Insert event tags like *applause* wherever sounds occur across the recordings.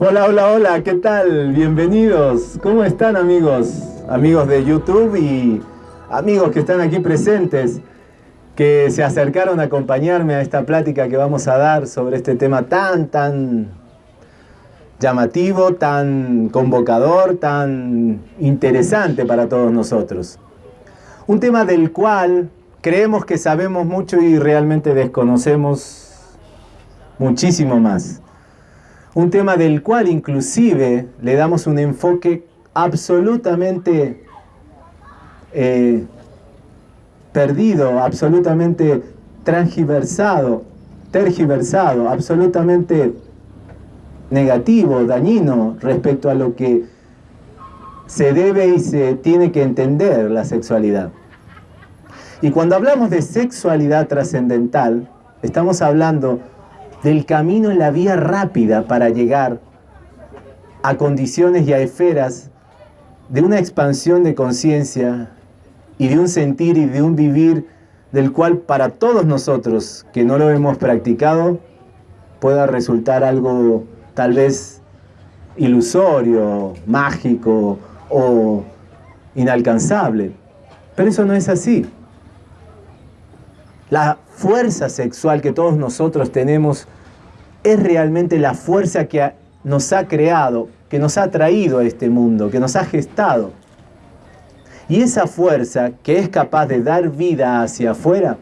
Hola, hola, hola, ¿qué tal? Bienvenidos. ¿Cómo están amigos? Amigos de YouTube y amigos que están aquí presentes, que se acercaron a acompañarme a esta plática que vamos a dar sobre este tema tan, tan llamativo, tan convocador, tan interesante para todos nosotros. Un tema del cual creemos que sabemos mucho y realmente desconocemos muchísimo más. Un tema del cual inclusive le damos un enfoque absolutamente eh, perdido, absolutamente transgiversado, tergiversado, absolutamente negativo, dañino respecto a lo que se debe y se tiene que entender la sexualidad. Y cuando hablamos de sexualidad trascendental, estamos hablando del camino en la vía rápida para llegar a condiciones y a esferas de una expansión de conciencia y de un sentir y de un vivir del cual para todos nosotros que no lo hemos practicado pueda resultar algo tal vez ilusorio, mágico o inalcanzable. Pero eso no es así. La fuerza sexual que todos nosotros tenemos es realmente la fuerza que nos ha creado, que nos ha traído a este mundo, que nos ha gestado. Y esa fuerza que es capaz de dar vida hacia afuera,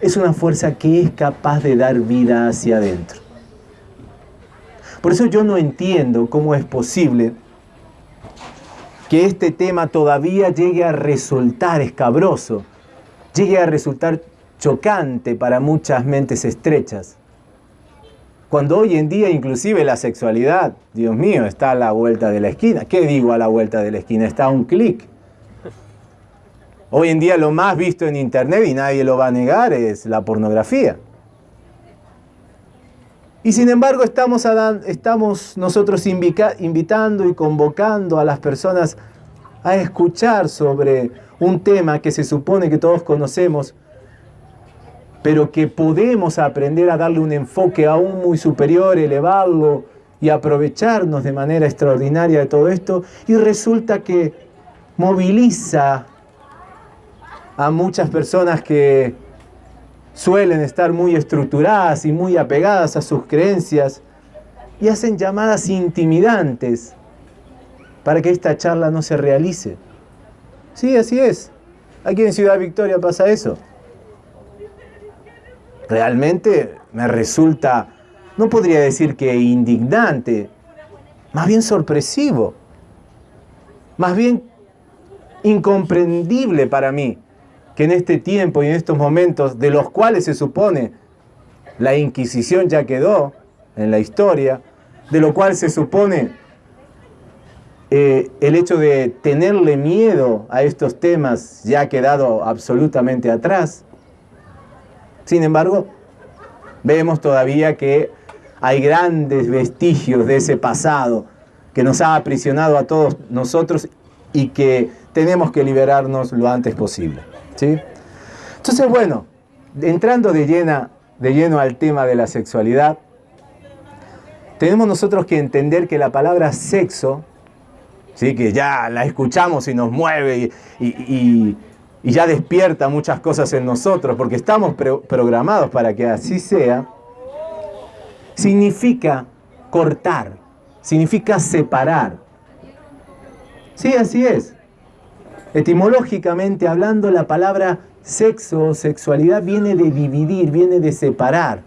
es una fuerza que es capaz de dar vida hacia adentro. Por eso yo no entiendo cómo es posible que este tema todavía llegue a resultar escabroso, llegue a resultar chocante para muchas mentes estrechas. Cuando hoy en día inclusive la sexualidad, Dios mío, está a la vuelta de la esquina. ¿Qué digo a la vuelta de la esquina? Está a un clic. Hoy en día lo más visto en internet, y nadie lo va a negar, es la pornografía. Y sin embargo estamos, estamos nosotros invitando y convocando a las personas a escuchar sobre un tema que se supone que todos conocemos, pero que podemos aprender a darle un enfoque aún muy superior, elevarlo y aprovecharnos de manera extraordinaria de todo esto, y resulta que moviliza a muchas personas que suelen estar muy estructuradas y muy apegadas a sus creencias y hacen llamadas intimidantes para que esta charla no se realice. Sí, así es. Aquí en Ciudad Victoria pasa eso. Realmente me resulta, no podría decir que indignante, más bien sorpresivo, más bien incomprendible para mí que en este tiempo y en estos momentos, de los cuales se supone la Inquisición ya quedó en la historia, de lo cual se supone eh, el hecho de tenerle miedo a estos temas ya ha quedado absolutamente atrás. Sin embargo, vemos todavía que hay grandes vestigios de ese pasado que nos ha aprisionado a todos nosotros y que tenemos que liberarnos lo antes posible. Entonces, bueno, entrando de lleno al tema de la sexualidad, tenemos nosotros que entender que la palabra sexo, ¿sí? que ya la escuchamos y nos mueve y, ya despierta muchas cosas en nosotros, porque estamos programados para que así sea, significa cortar, significa separar. Sí, así es. Etimológicamente hablando, la palabra sexo o sexualidad viene de dividir, viene de separar.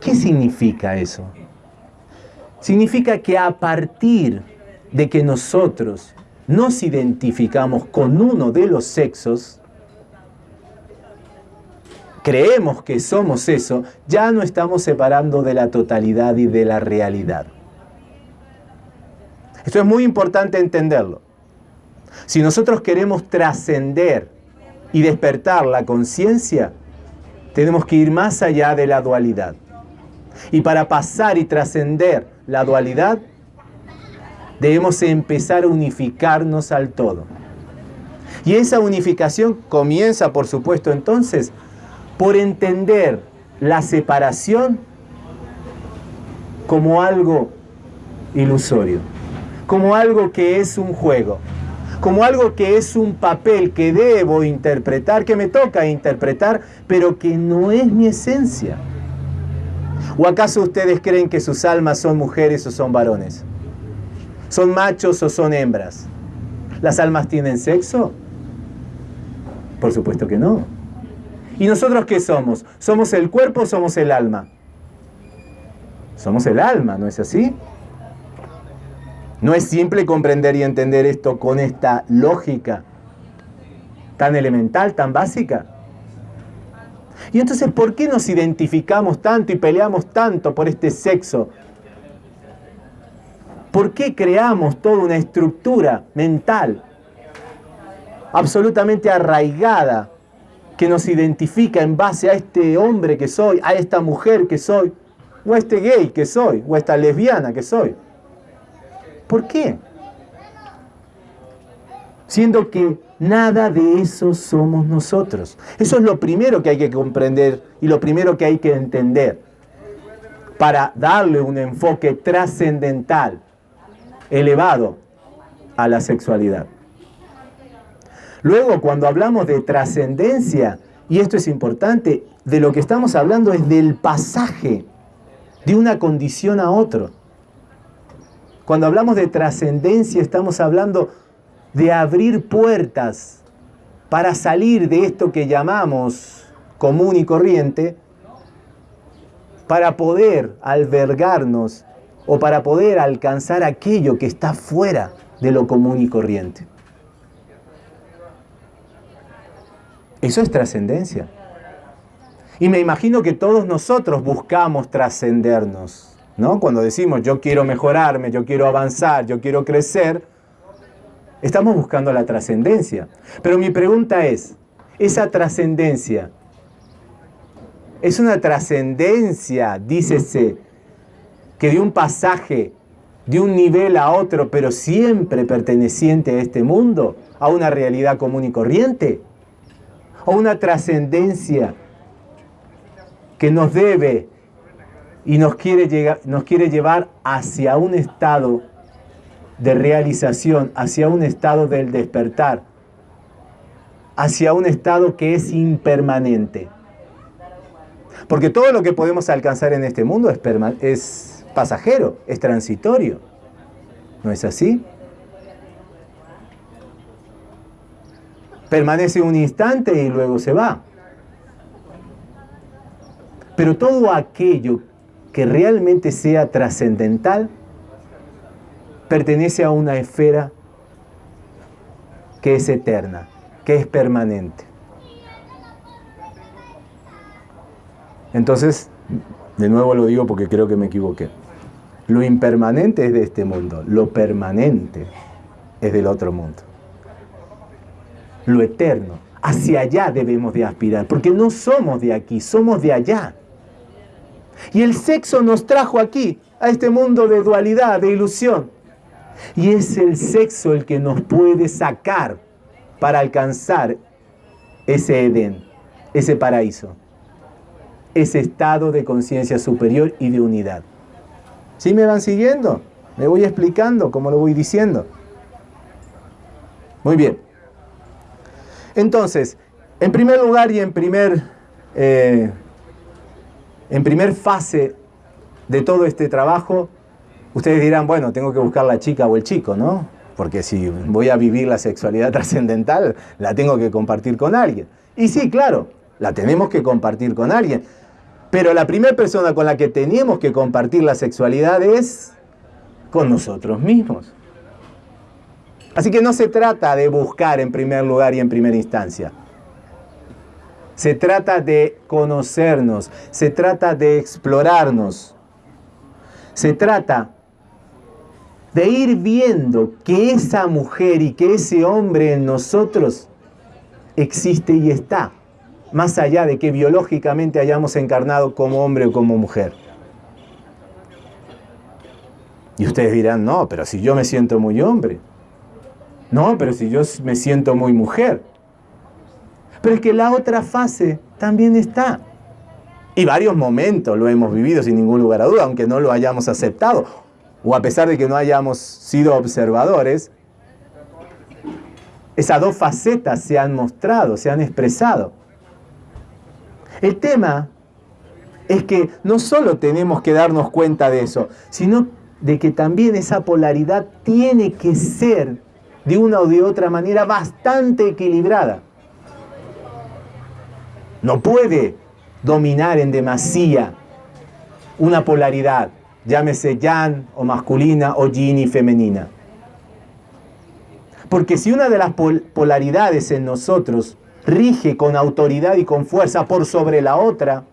¿Qué significa eso? Significa que a partir de que nosotros nos identificamos con uno de los sexos, creemos que somos eso, ya no estamos separando de la totalidad y de la realidad. Esto es muy importante entenderlo. Si nosotros queremos trascender y despertar la conciencia, tenemos que ir más allá de la dualidad. Y para pasar y trascender la dualidad, debemos empezar a unificarnos al todo. Y esa unificación comienza, por supuesto, entonces, por entender la separación como algo ilusorio, como algo que es un juego, como algo que es un papel que debo interpretar, que me toca interpretar, pero que no es mi esencia. ¿O acaso ustedes creen que sus almas son mujeres o son varones? ¿Son machos o son hembras? ¿Las almas tienen sexo? Por supuesto que no. ¿Y nosotros qué somos? ¿Somos el cuerpo o somos el alma? Somos el alma, ¿no es así? No es simple comprender y entender esto con esta lógica tan elemental, tan básica. Y entonces, ¿por qué nos identificamos tanto y peleamos tanto por este sexo? ¿Por qué creamos toda una estructura mental absolutamente arraigada que nos identifica en base a este hombre que soy, a esta mujer que soy, o a este gay que soy, o a esta lesbiana que soy? ¿Por qué? Siendo que nada de eso somos nosotros. Eso es lo primero que hay que comprender y lo primero que hay que entender para darle un enfoque trascendental, elevado a la sexualidad. Luego, cuando hablamos de trascendencia, y esto es importante, de lo que estamos hablando es del pasaje de una condición a otro. Cuando hablamos de trascendencia estamos hablando de abrir puertas para salir de esto que llamamos común y corriente, para poder albergarnos o para poder alcanzar aquello que está fuera de lo común y corriente. Eso es trascendencia. Y me imagino que todos nosotros buscamos trascendernos. ¿no? Cuando decimos yo quiero mejorarme, yo quiero avanzar, yo quiero crecer, estamos buscando la trascendencia. Pero mi pregunta es, esa trascendencia, ¿es una trascendencia, dícese, que de un pasaje, de un nivel a otro, pero siempre perteneciente a este mundo, a una realidad común y corriente? ¿O una trascendencia que nos debe y nos quiere, llegar, nos quiere llevar hacia un estado de realización, hacia un estado del despertar, hacia un estado que es impermanente. Porque todo lo que podemos alcanzar en este mundo es, es pasajero, es transitorio. ¿No es así? Permanece un instante y luego se va. Pero todo aquello que realmente sea trascendental pertenece a una esfera que es eterna, que es permanente. Entonces, de nuevo lo digo porque creo que me equivoqué. Lo impermanente es de este mundo, lo permanente es del otro mundo. Lo eterno, hacia allá debemos de aspirar, porque no somos de aquí, somos de allá. Y el sexo nos trajo aquí, a este mundo de dualidad, de ilusión. Y es el sexo el que nos puede sacar para alcanzar ese Edén, ese paraíso, ese estado de conciencia superior y de unidad. ¿Sí me van siguiendo? Me voy explicando como lo voy diciendo. Muy bien. Entonces, en primer lugar y en primer eh, en primer fase de todo este trabajo, ustedes dirán, bueno, tengo que buscar la chica o el chico, ¿no? Porque si voy a vivir la sexualidad *laughs* trascendental, la tengo que compartir con alguien. Y sí, claro, la tenemos que compartir con alguien. Pero la primera persona con la que tenemos que compartir la sexualidad es con nosotros mismos. Así que no se trata de buscar en primer lugar y en primera instancia. Se trata de conocernos, se trata de explorarnos. Se trata de ir viendo que esa mujer y que ese hombre en nosotros existe y está, más allá de que biológicamente hayamos encarnado como hombre o como mujer. Y ustedes dirán, no, pero si yo me siento muy hombre. No, pero si yo me siento muy mujer. Pero es que la otra fase también está. Y varios momentos lo hemos vivido sin ningún lugar a duda, aunque no lo hayamos aceptado, o a pesar de que no hayamos sido observadores, esas dos facetas se han mostrado, se han expresado. El tema es que no solo tenemos que darnos cuenta de eso, sino de que también esa polaridad tiene que ser de una o de otra manera bastante equilibrada. No puede dominar en demasía una polaridad, llámese yang o masculina o yin y femenina. Porque si una de las polaridades en nosotros rige con autoridad y con fuerza por sobre la otra,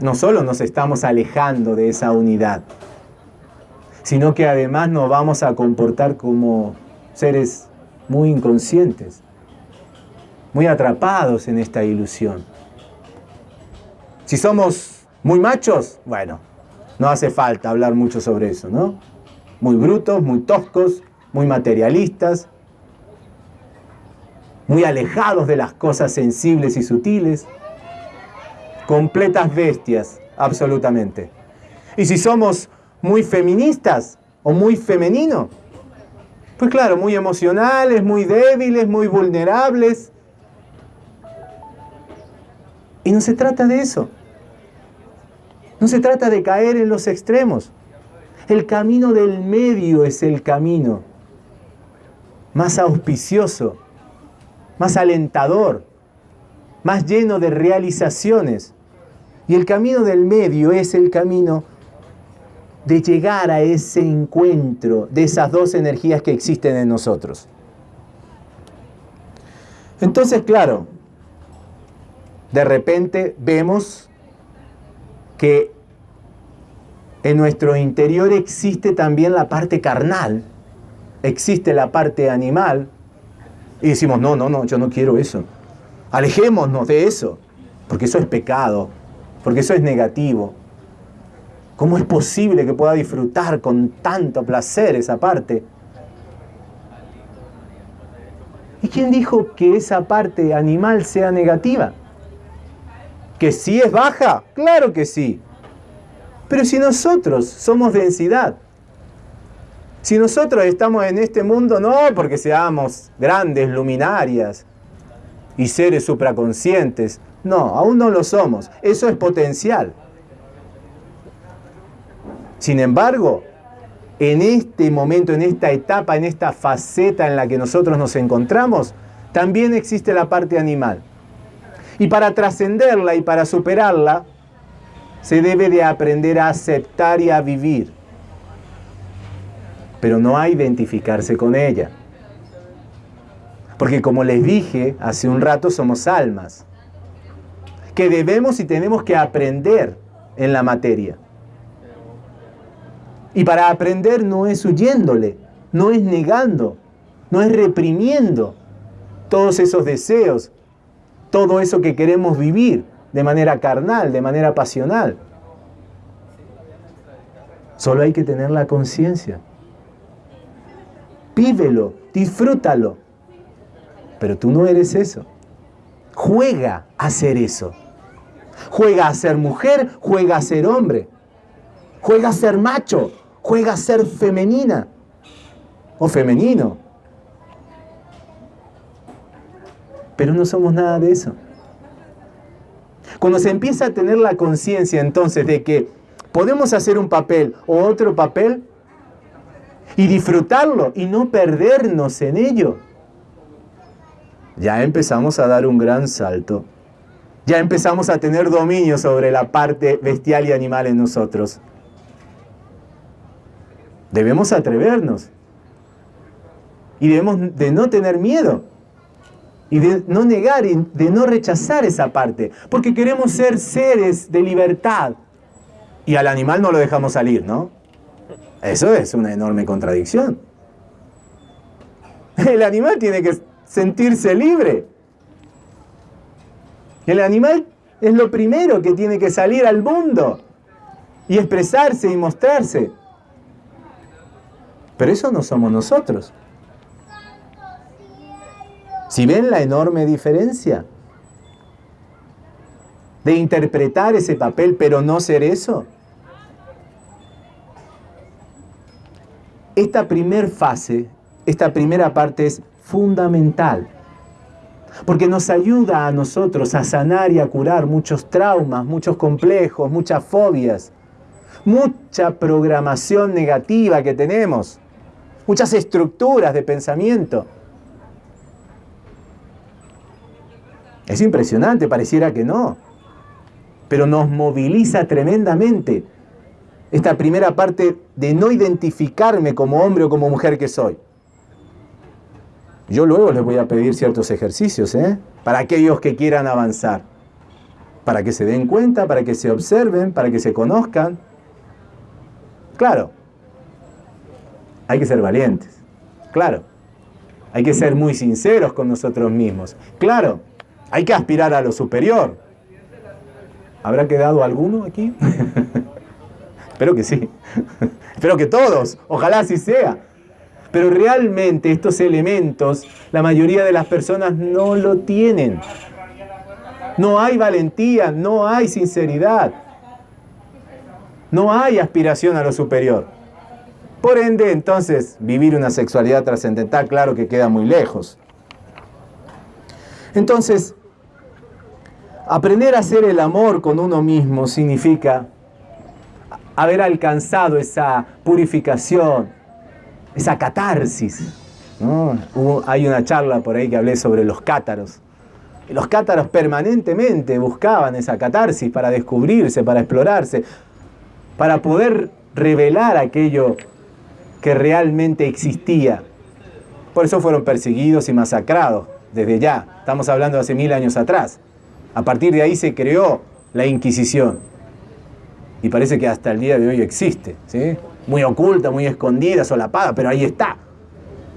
no solo nos estamos alejando de esa unidad, sino que además nos vamos a comportar como seres muy inconscientes, muy atrapados en esta ilusión. Si somos muy machos, bueno, no hace falta hablar mucho sobre eso, ¿no? Muy brutos, muy toscos, muy materialistas, muy alejados de las cosas sensibles y sutiles, completas bestias, absolutamente. Y si somos muy feministas o muy femeninos, pues claro, muy emocionales, muy débiles, muy vulnerables. Y no se trata de eso. No se trata de caer en los extremos. El camino del medio es el camino más auspicioso, más alentador, más lleno de realizaciones. Y el camino del medio es el camino de llegar a ese encuentro de esas dos energías que existen en nosotros. Entonces, claro, de repente vemos que en nuestro interior existe también la parte carnal, existe la parte animal, y decimos, no, no, no, yo no quiero eso. Alejémonos de eso, porque eso es pecado, porque eso es negativo. ¿Cómo es posible que pueda disfrutar con tanto placer esa parte? ¿Y quién dijo que esa parte animal sea negativa? ¿Que sí es baja? Claro que sí. Pero si nosotros somos densidad, si nosotros estamos en este mundo no porque seamos grandes luminarias y seres supraconscientes, no, aún no lo somos. Eso es potencial. Sin embargo, en este momento, en esta etapa, en esta faceta en la que nosotros nos encontramos, también existe la parte animal. Y para trascenderla y para superarla, se debe de aprender a aceptar y a vivir pero no a identificarse con ella. Porque como les dije hace un rato, somos almas, que debemos y tenemos que aprender en la materia. Y para aprender no es huyéndole, no es negando, no es reprimiendo todos esos deseos, todo eso que queremos vivir de manera carnal, de manera pasional. Solo hay que tener la conciencia vívelo, disfrútalo. Pero tú no eres eso. Juega a ser eso. Juega a ser mujer, juega a ser hombre. Juega a ser macho, juega a ser femenina o femenino. Pero no somos nada de eso. Cuando se empieza a tener la conciencia entonces de que podemos hacer un papel o otro papel, y disfrutarlo y no perdernos en ello. Ya empezamos a dar un gran salto. Ya empezamos a tener dominio sobre la parte bestial y animal en nosotros. Debemos atrevernos. Y debemos de no tener miedo. Y de no negar y de no rechazar esa parte. Porque queremos ser seres de libertad. Y al animal no lo dejamos salir, ¿no? Eso es una enorme contradicción. El animal tiene que sentirse libre. El animal es lo primero que tiene que salir al mundo y expresarse y mostrarse. Pero eso no somos nosotros. Si ven la enorme diferencia. de interpretar ese papel pero no ser eso? Esta primera fase, esta primera parte es fundamental, porque nos ayuda a nosotros a sanar y a curar muchos traumas, muchos complejos, muchas fobias, mucha programación negativa que tenemos, muchas estructuras de pensamiento. Es impresionante, pareciera que no, pero nos moviliza tremendamente esta primera parte de no identificarme como hombre o como mujer que soy. Yo luego les voy a pedir ciertos ejercicios, ¿eh? Para aquellos que quieran avanzar. Para que se den cuenta, para que se observen, para que se conozcan. Claro. Hay que ser valientes. Claro. Hay que ser muy sinceros con nosotros mismos. Claro. Hay que aspirar a lo superior. ¿Habrá quedado alguno aquí? *laughs* Espero que sí. *laughs* Espero que todos. Ojalá así sea. Pero realmente estos elementos, la mayoría de las personas no lo tienen. No hay valentía, no hay sinceridad. No hay aspiración a lo superior. Por ende, entonces, vivir una sexualidad trascendental, claro que queda muy lejos. Entonces, aprender a hacer el amor con uno mismo significa haber alcanzado esa purificación, esa catarsis. hay una charla por ahí que hablé sobre los cátaros. los cátaros permanentemente buscaban esa catarsis para descubrirse, para explorarse, para poder revelar aquello que realmente existía. Por eso fueron perseguidos y masacrados desde ya. Estamos hablando de hace mil años atrás. A partir de ahí se creó la Inquisición y parece que hasta el día de hoy existe, ¿sí? Muy oculta, muy escondida, solapada, pero ahí está.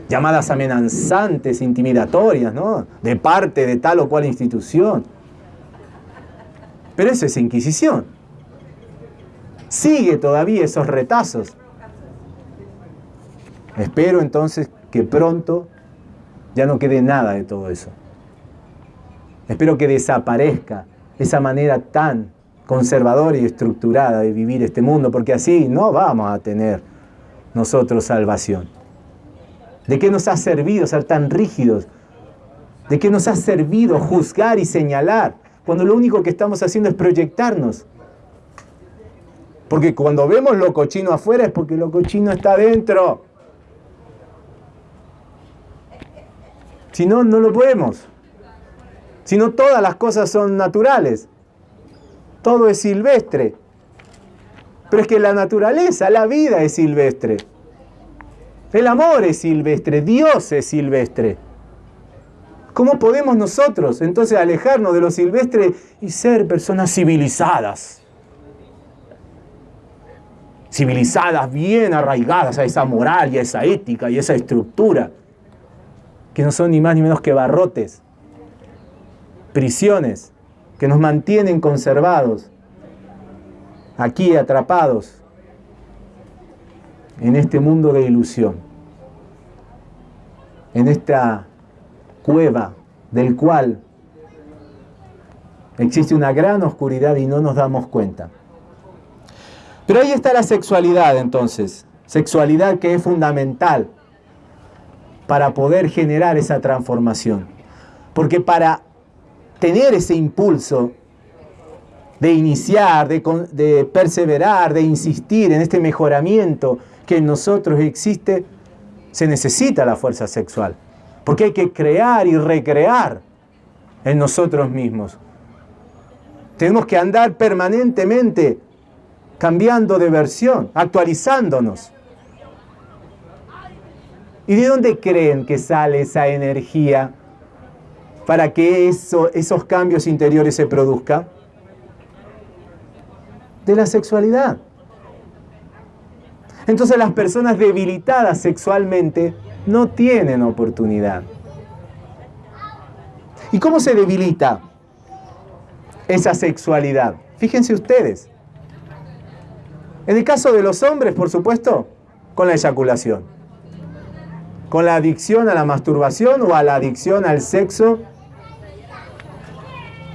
Llamadas amenazantes, intimidatorias, ¿no? De parte de tal o cual institución. Pero eso es Inquisición. Sigue todavía esos retazos. Espero entonces que pronto ya no quede nada de todo eso. Espero que desaparezca esa manera tan conservadora y estructurada de vivir este mundo, porque así no vamos a tener nosotros salvación. ¿De qué nos ha servido ser tan rígidos? ¿De qué nos ha servido juzgar y señalar cuando lo único que estamos haciendo es proyectarnos? Porque cuando vemos lo cochino afuera es porque lo cochino está adentro. Si no, no lo podemos. Si no, todas las cosas son naturales todo es silvestre. Pero es que la naturaleza, la vida es silvestre. El amor es silvestre, Dios es silvestre. ¿Cómo podemos nosotros entonces alejarnos de lo silvestre y ser personas civilizadas? Civilizadas, bien arraigadas a esa moral y a esa ética y a esa estructura, que no son ni más ni menos que barrotes, prisiones, que nos mantienen conservados, aquí atrapados en este mundo de ilusión, en esta cueva del cual existe una gran oscuridad y no nos damos cuenta. Pero ahí está la sexualidad entonces, sexualidad que es fundamental para poder generar esa transformación. Porque para tener ese impulso de iniciar, de, perseverar, de insistir en este mejoramiento que en nosotros existe, se necesita la fuerza sexual. Porque hay que crear y recrear en nosotros mismos. Tenemos que andar permanentemente cambiando de versión, actualizándonos. ¿Y de dónde creen que sale esa energía para que esos cambios interiores se produzcan? De la sexualidad. Entonces las personas debilitadas sexualmente no tienen oportunidad. ¿Y cómo se debilita esa sexualidad? Fíjense ustedes. En el caso de los hombres, por supuesto, con la eyaculación. Con la adicción a la masturbación o a la adicción al sexo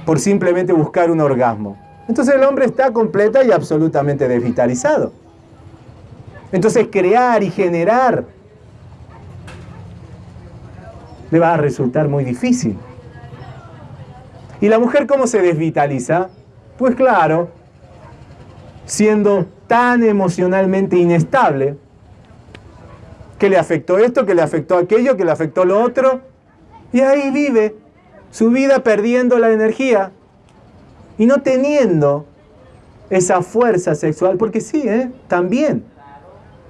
por simplemente buscar un orgasmo. Entonces el hombre está completa y absolutamente desvitalizado. Entonces crear y generar le va a resultar muy difícil. ¿Y la mujer cómo se desvitaliza? Pues claro, siendo tan emocionalmente inestable, que le afectó esto, que le afectó aquello, que le afectó lo otro, y ahí vive su vida perdiendo la energía y no teniendo esa fuerza sexual, porque sí, ¿eh? también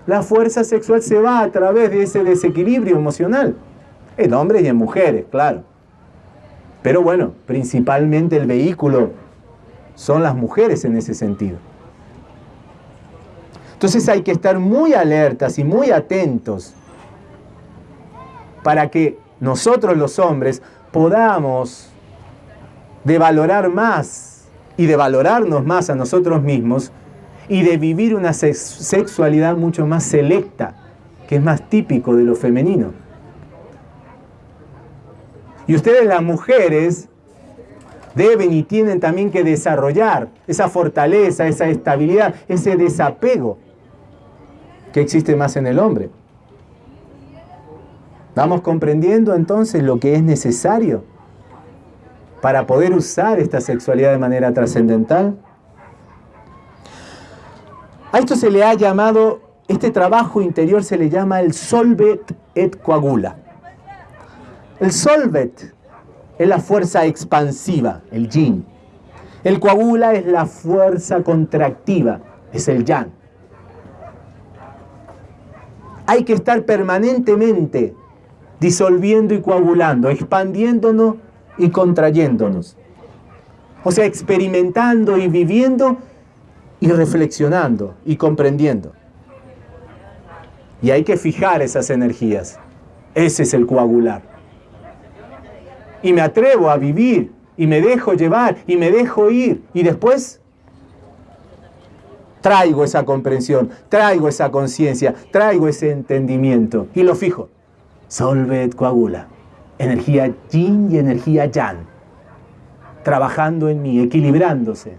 la fuerza sexual se va a través de ese desequilibrio emocional, en hombres y en mujeres, claro. Pero bueno, principalmente el vehículo son las mujeres en ese sentido. Entonces hay que estar muy alertas y muy atentos para que nosotros los hombres podamos de valorar más y de valorarnos más a nosotros mismos y de vivir una sexualidad mucho más selecta, que es más típico de lo femenino. Y ustedes las mujeres deben y tienen también que desarrollar esa fortaleza, esa estabilidad, ese desapego que existe más en el hombre. ¿Vamos comprendiendo entonces lo que es necesario para poder usar esta sexualidad de manera trascendental? A esto se le ha llamado, este trabajo interior se le llama el solvet et coagula. El solvet es la fuerza expansiva, el yin. El coagula es la fuerza contractiva, es el yang. Hay que estar permanentemente disolviendo y coagulando, expandiéndonos y contrayéndonos. O sea, experimentando y viviendo y reflexionando y comprendiendo. Y hay que fijar esas energías. Ese es el coagular y me atrevo a vivir y me dejo llevar y me dejo ir y después traigo esa comprensión, traigo esa conciencia, traigo ese entendimiento y lo fijo. Solvet coagula, energía yin y energía yang, trabajando en mí, equilibrándose.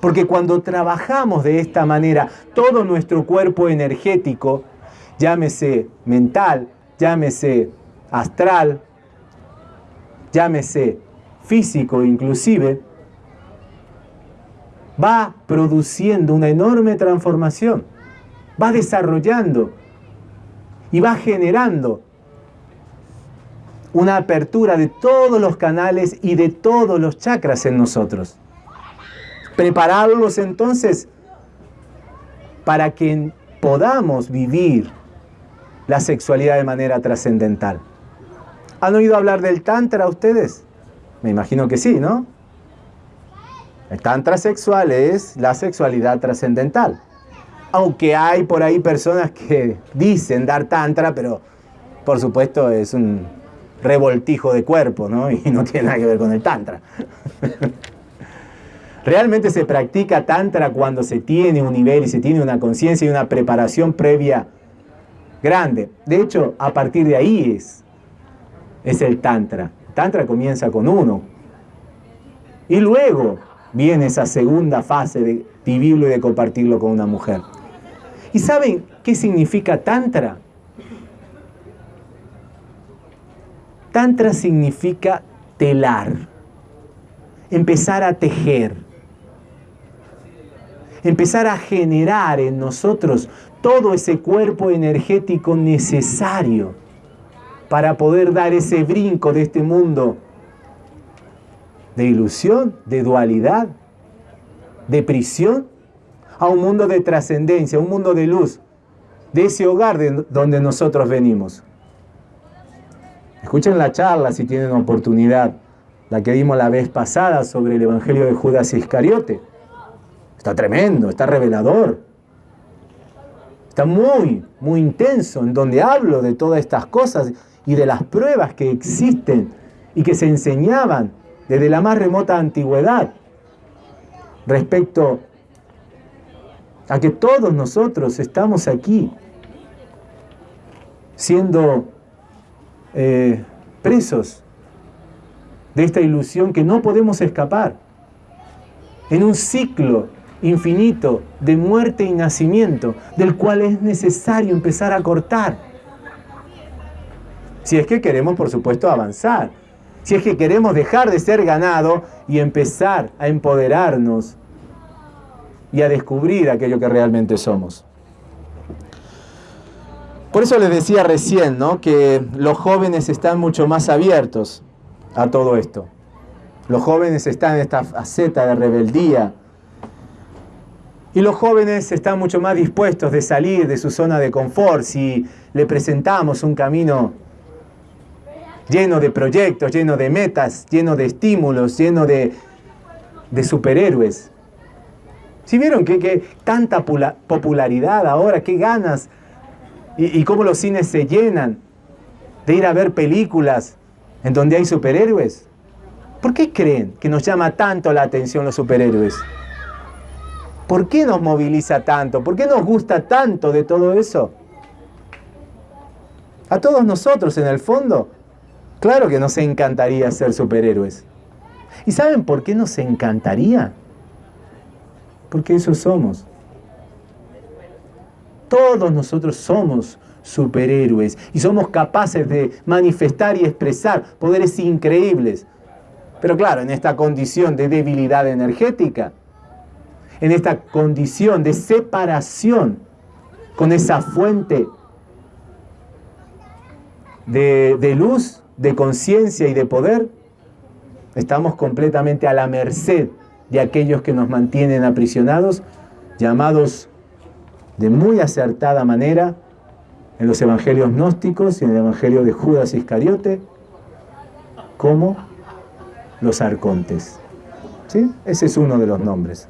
Porque cuando trabajamos de esta manera, todo nuestro cuerpo energético, llámese mental, llámese astral, llámese físico inclusive, va produciendo una enorme transformación, va desarrollando y va generando una apertura de todos los canales y de todos los chakras en nosotros. Prepararlos entonces para que podamos vivir la sexualidad de manera trascendental. ¿Han oído hablar del Tantra ustedes? Me imagino que sí, ¿no? El Tantra sexual es la sexualidad trascendental. Aunque hay por ahí personas que dicen dar Tantra, pero por supuesto es un revoltijo de cuerpo, ¿no? *laughs* Y no tiene nada que ver con el Tantra. *laughs* Realmente se practica Tantra cuando se tiene un nivel y se tiene una conciencia y una preparación previa grande. De hecho, a partir de ahí es es el Tantra. Tantra comienza con uno. Y luego viene esa segunda fase de vivirlo y de compartirlo con una mujer. ¿Y saben qué significa Tantra? Tantra significa telar, empezar a tejer, empezar a generar en nosotros todo ese cuerpo energético necesario para poder dar ese brinco de este mundo de ilusión, de dualidad, de prisión, a un mundo de trascendencia, un mundo de luz, de ese hogar de donde nosotros venimos. Escuchen la charla si tienen oportunidad, la que dimos la vez pasada sobre el Evangelio de Judas Iscariote. Está tremendo, está revelador. Está muy, muy intenso, en donde hablo de todas estas cosas y de las pruebas que existen y que se enseñaban desde la más remota antigüedad respecto a que todos nosotros estamos aquí siendo eh, presos de esta ilusión que no podemos escapar. En un ciclo infinito de muerte y nacimiento, del cual es necesario empezar a cortar. Si es que queremos, por supuesto, avanzar. Si es que queremos dejar de ser ganado y empezar a empoderarnos y a descubrir aquello que realmente somos. Por eso les decía recién, ¿no? Que los jóvenes están mucho más abiertos a todo esto. Los jóvenes están en esta faceta de rebeldía. Y los jóvenes están mucho más dispuestos de salir de su zona de confort si le presentamos un camino lleno de proyectos, lleno de metas, lleno de estímulos, lleno de, de superhéroes. Si vieron que, tanta popularidad ahora, qué ganas y, cómo los cines se llenan de ir a ver películas en donde hay superhéroes. ¿Por qué creen que nos llama tanto la atención los superhéroes? ¿Por qué nos moviliza tanto? ¿Por qué nos gusta tanto de todo eso? A todos nosotros, en el fondo, claro que nos encantaría ser superhéroes. ¿Y saben por qué nos encantaría? Porque eso somos. Todos nosotros somos superhéroes y somos capaces de manifestar y expresar poderes increíbles. Pero claro, en esta condición de debilidad energética, en esta condición de separación con esa fuente de, de luz, de conciencia y de poder, estamos completamente a la merced de aquellos que nos mantienen aprisionados, llamados de muy acertada manera en los evangelios gnósticos y en el evangelio de Judas Iscariote como los arcontes. ¿Sí? Ese es uno de los nombres.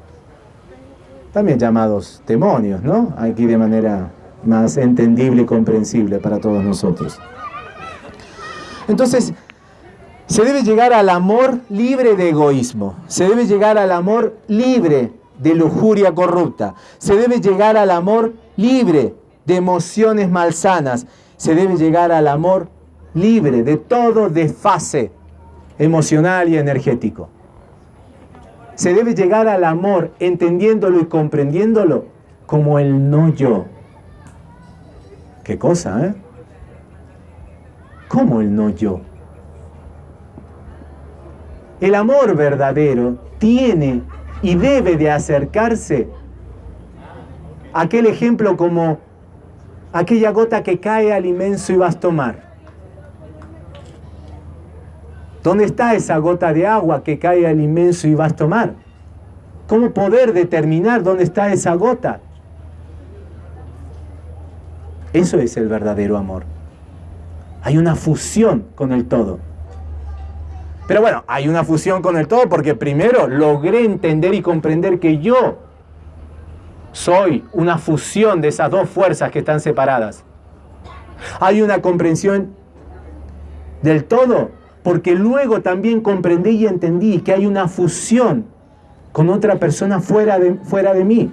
También llamados demonios, ¿no? Aquí de manera más entendible y comprensible para todos nosotros. Entonces, se debe llegar al amor libre de egoísmo. Se debe llegar al amor libre de lujuria corrupta. Se debe llegar al amor libre de emociones malsanas. Se debe llegar al amor libre de todo desfase emocional y energético. Se debe llegar al amor entendiéndolo y comprendiéndolo como el no yo. ¿Qué cosa, eh? ¿Cómo el no yo? El amor verdadero tiene y debe de acercarse a aquel ejemplo como aquella gota que cae al inmenso y vasto mar. ¿Dónde está esa gota de agua que cae al inmenso y vasto mar? ¿Cómo poder determinar dónde está esa gota? Eso es el verdadero amor. Hay una fusión con el todo. Pero bueno, hay una fusión con el todo porque primero logré entender y comprender que yo soy una fusión de esas dos fuerzas que están separadas. Hay una comprensión del todo porque luego también comprendí y entendí que hay una fusión con otra persona fuera de, fuera de mí.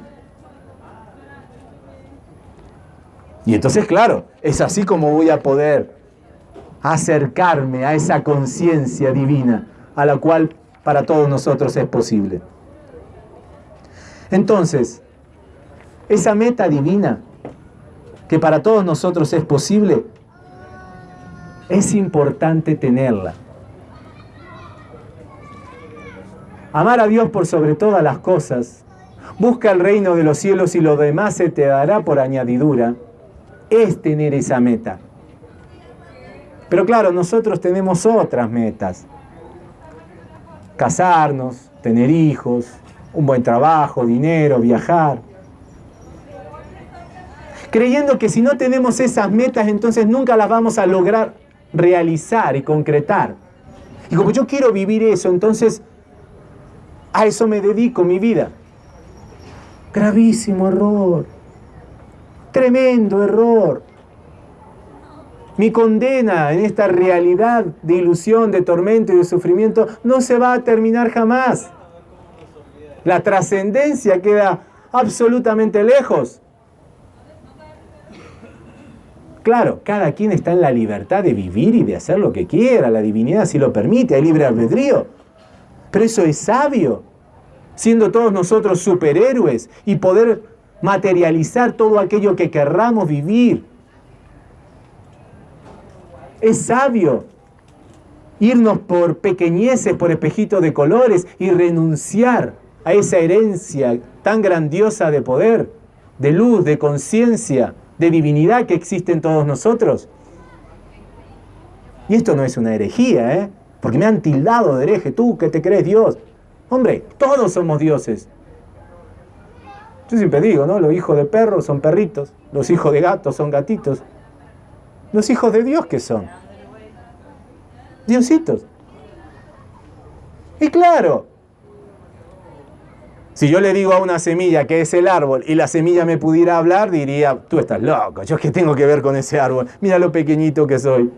Y entonces, claro, es así como voy a poder acercarme a esa conciencia divina a la cual para todos nosotros es posible. Entonces, esa meta divina que para todos nosotros es posible, es importante tenerla. Amar a Dios por sobre todas las cosas, busca el reino de los cielos y lo demás se te dará por añadidura, es tener esa meta. Pero claro, nosotros tenemos otras metas. Casarnos, tener hijos, un buen trabajo, dinero, viajar. Creyendo que si no tenemos esas metas, entonces nunca las vamos a lograr realizar y concretar. Y como yo quiero vivir eso, entonces a eso me dedico mi vida. Gravísimo error. Tremendo error. Mi condena en esta realidad de ilusión, de tormento y de sufrimiento no se va a terminar jamás. La trascendencia queda absolutamente lejos. Claro, cada quien está en la libertad de vivir y de hacer lo que quiera, la divinidad si lo permite, hay libre albedrío. Pero eso es sabio, siendo todos nosotros superhéroes y poder materializar todo aquello que querramos vivir. Es sabio irnos por pequeñeces, por espejitos de colores y renunciar a esa herencia tan grandiosa de poder, de luz, de conciencia, de divinidad que existe en todos nosotros. Y esto no es una herejía, ¿eh? Porque me han tildado de hereje, tú que te crees Dios. Hombre, todos somos dioses. Yo siempre digo, ¿no? Los hijos de perros son perritos, los hijos de gatos son gatitos. Los hijos de Dios, ¿qué son? Diositos. Y claro, si yo le digo a una semilla que es el árbol y la semilla me pudiera hablar, diría, tú estás loco, yo qué tengo que ver con ese árbol, mira lo pequeñito que soy.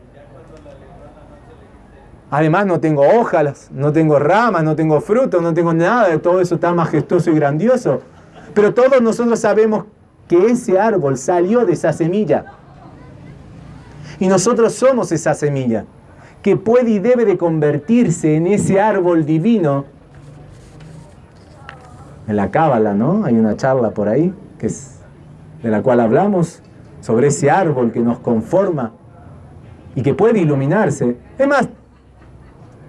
Además no tengo hojas, no tengo ramas, no tengo frutos, no tengo nada todo eso tan majestuoso y grandioso. Pero todos nosotros sabemos que ese árbol salió de esa semilla. Y nosotros somos esa semilla que puede y debe de convertirse en ese árbol divino. En la Cábala, ¿no? Hay una charla por ahí que es de la cual hablamos sobre ese árbol que nos conforma y que puede iluminarse. Es más,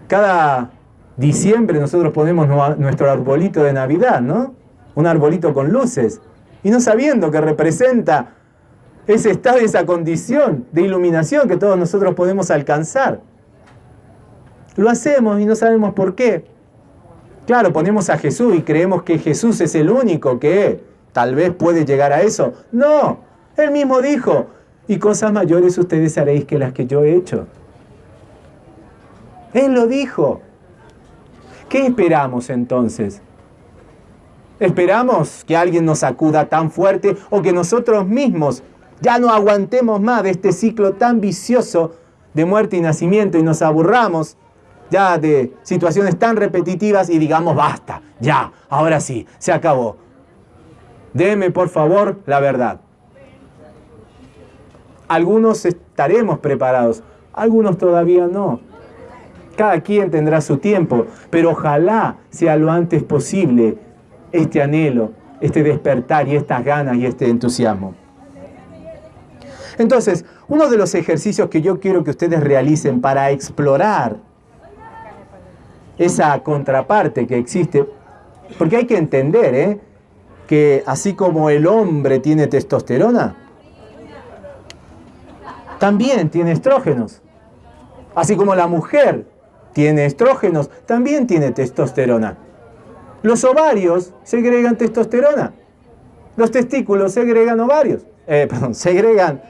cada diciembre nosotros ponemos nuestro arbolito de Navidad, ¿no? Un arbolito con luces y no sabiendo que representa ese estado, esa condición de iluminación que todos nosotros podemos alcanzar. Lo hacemos y no sabemos por qué. Claro, ponemos a Jesús y creemos que Jesús es el único que tal vez puede llegar a eso. No, él mismo dijo, y cosas mayores ustedes haréis que las que yo he hecho. Él lo dijo. ¿Qué esperamos entonces? ¿Esperamos que alguien nos acuda tan fuerte o que nosotros mismos ya no aguantemos más de este ciclo tan vicioso de muerte y nacimiento y nos aburramos ya de situaciones tan repetitivas y digamos, basta, ya, ahora sí, se acabó. Deme por favor la verdad. Algunos estaremos preparados, algunos todavía no. Cada quien tendrá su tiempo, pero ojalá sea lo antes posible este anhelo, este despertar y estas ganas y este entusiasmo. Entonces, uno de los ejercicios que yo quiero que ustedes realicen para explorar esa contraparte que existe, porque hay que entender ¿eh? que así como el hombre tiene testosterona, también tiene estrógenos. Así como la mujer tiene estrógenos, también tiene testosterona. Los ovarios segregan testosterona. Los testículos segregan ovarios. Eh, perdón, *laughs* segregan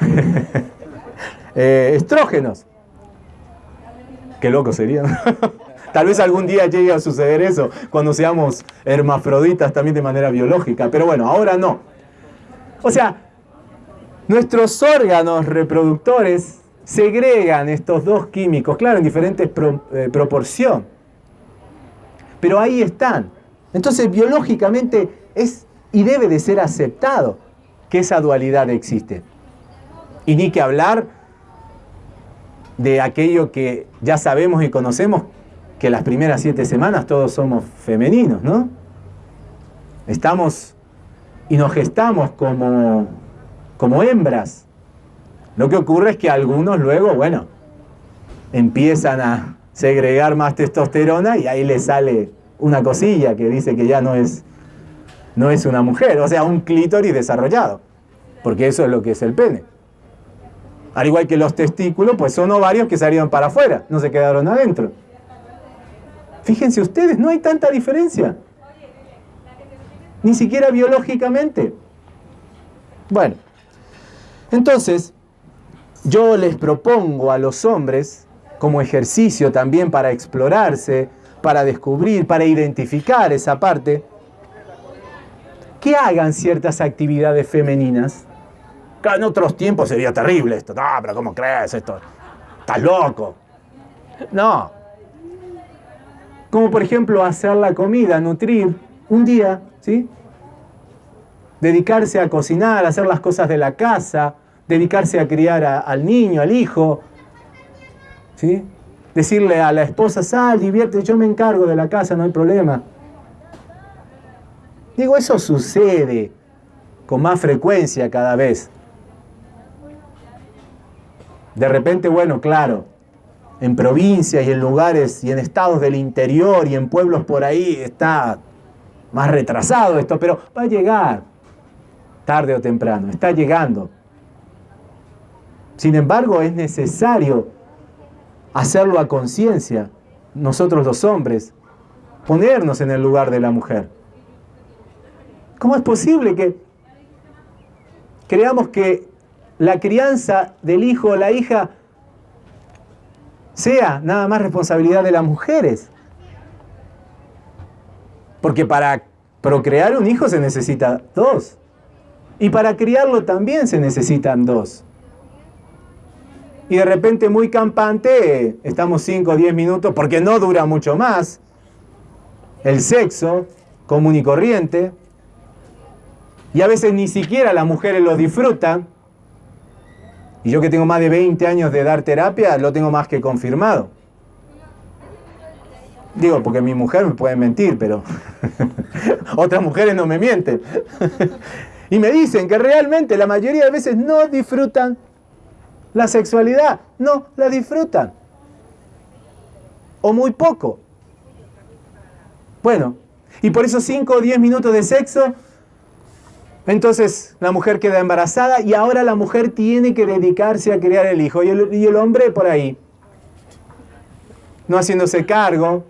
*laughs* eh, estrógenos. Qué loco sería. *laughs* Tal vez algún día llegue a suceder eso, cuando seamos hermafroditas también de manera biológica, pero bueno, ahora no. O sea, nuestros órganos reproductores segregan estos dos químicos, claro, en diferentes eh, proporción, pero ahí están. Entonces, biológicamente es y debe de ser aceptado que esa dualidad existe. Y ni que hablar de aquello que ya sabemos y conocemos, que las primeras siete semanas todos somos femeninos, ¿no? Estamos y nos gestamos como, como hembras. Lo que ocurre es que algunos luego, bueno, empiezan a segregar más testosterona y ahí le sale una cosilla que dice que ya no es, no es una mujer, o sea, un clítoris desarrollado, porque eso es lo que es el pene. Al igual que los testículos, pues son ovarios que salieron para afuera, no se quedaron adentro. Fíjense ustedes, no hay tanta diferencia. Ni siquiera biológicamente. Bueno, entonces yo les propongo a los hombres, como ejercicio también para explorarse, para descubrir, para identificar esa parte, que hagan ciertas actividades femeninas en otros tiempos sería terrible esto. No, pero ¿cómo crees esto? Estás loco. No. Como por ejemplo hacer la comida, nutrir un día, ¿sí? Dedicarse a cocinar, hacer las cosas de la casa, dedicarse a criar al niño, al hijo, ¿sí? Decirle a la esposa, sal, divierte, yo me encargo de la casa, no hay problema. Digo, eso sucede con más frecuencia cada vez. De repente, bueno, claro, en provincias y en lugares y en estados del interior y en pueblos por ahí está más retrasado esto, pero va a llegar tarde o temprano, está llegando. Sin embargo, es necesario hacerlo a conciencia, nosotros los hombres, ponernos en el lugar de la mujer. ¿Cómo es posible que creamos que la crianza del hijo o la hija sea nada más responsabilidad de las mujeres? Porque para procrear un hijo se necesita dos. Y para criarlo también se necesitan dos y de repente muy campante, estamos 5 o 10 minutos, porque no dura mucho más, el sexo común y corriente, y a veces ni siquiera las mujeres lo disfrutan, y yo que tengo más de 20 años de dar terapia, lo tengo más que confirmado. Digo, porque mi mujer me puede mentir, pero *laughs* otras mujeres no me mienten. *laughs* y me dicen que realmente la mayoría de veces no disfrutan la sexualidad. No, la disfrutan. O muy poco. Bueno, y por esos 5 o 10 minutos de sexo, entonces la mujer queda embarazada y ahora la mujer tiene que dedicarse a criar el hijo. Y el, y el hombre por ahí, no haciéndose cargo,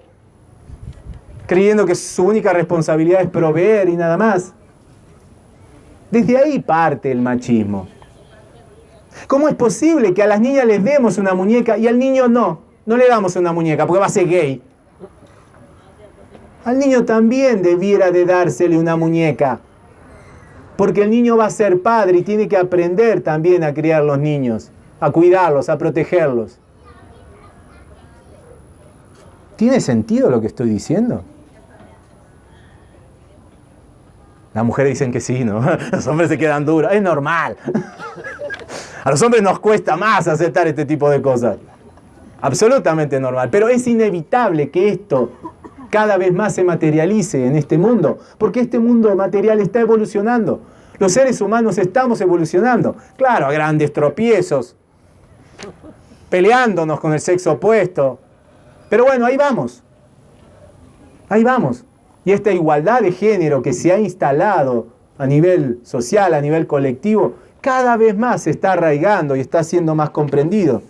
creyendo que su única responsabilidad es proveer y nada más. Desde ahí parte el machismo. ¿Cómo es posible que a las niñas les demos una muñeca y al niño no? No le damos una muñeca porque va a ser gay. Al niño también debiera de dársele una muñeca. Porque el niño va a ser padre y tiene que aprender también a criar los niños, a cuidarlos, a protegerlos. ¿Tiene sentido lo que estoy diciendo? Las mujeres dicen que sí, ¿no? *laughs* Los hombres se quedan duros. Es normal. *laughs* A los hombres nos cuesta más aceptar este tipo de cosas. Absolutamente normal. Pero es inevitable que esto cada vez más se materialice en este mundo, porque este mundo material está evolucionando. Los seres humanos estamos evolucionando. Claro, a grandes tropiezos, peleándonos con el sexo opuesto. Pero bueno, ahí vamos. Ahí vamos. Y esta igualdad de género que se ha instalado a nivel social, a nivel colectivo, cada vez más se está arraigando y está siendo más comprendido.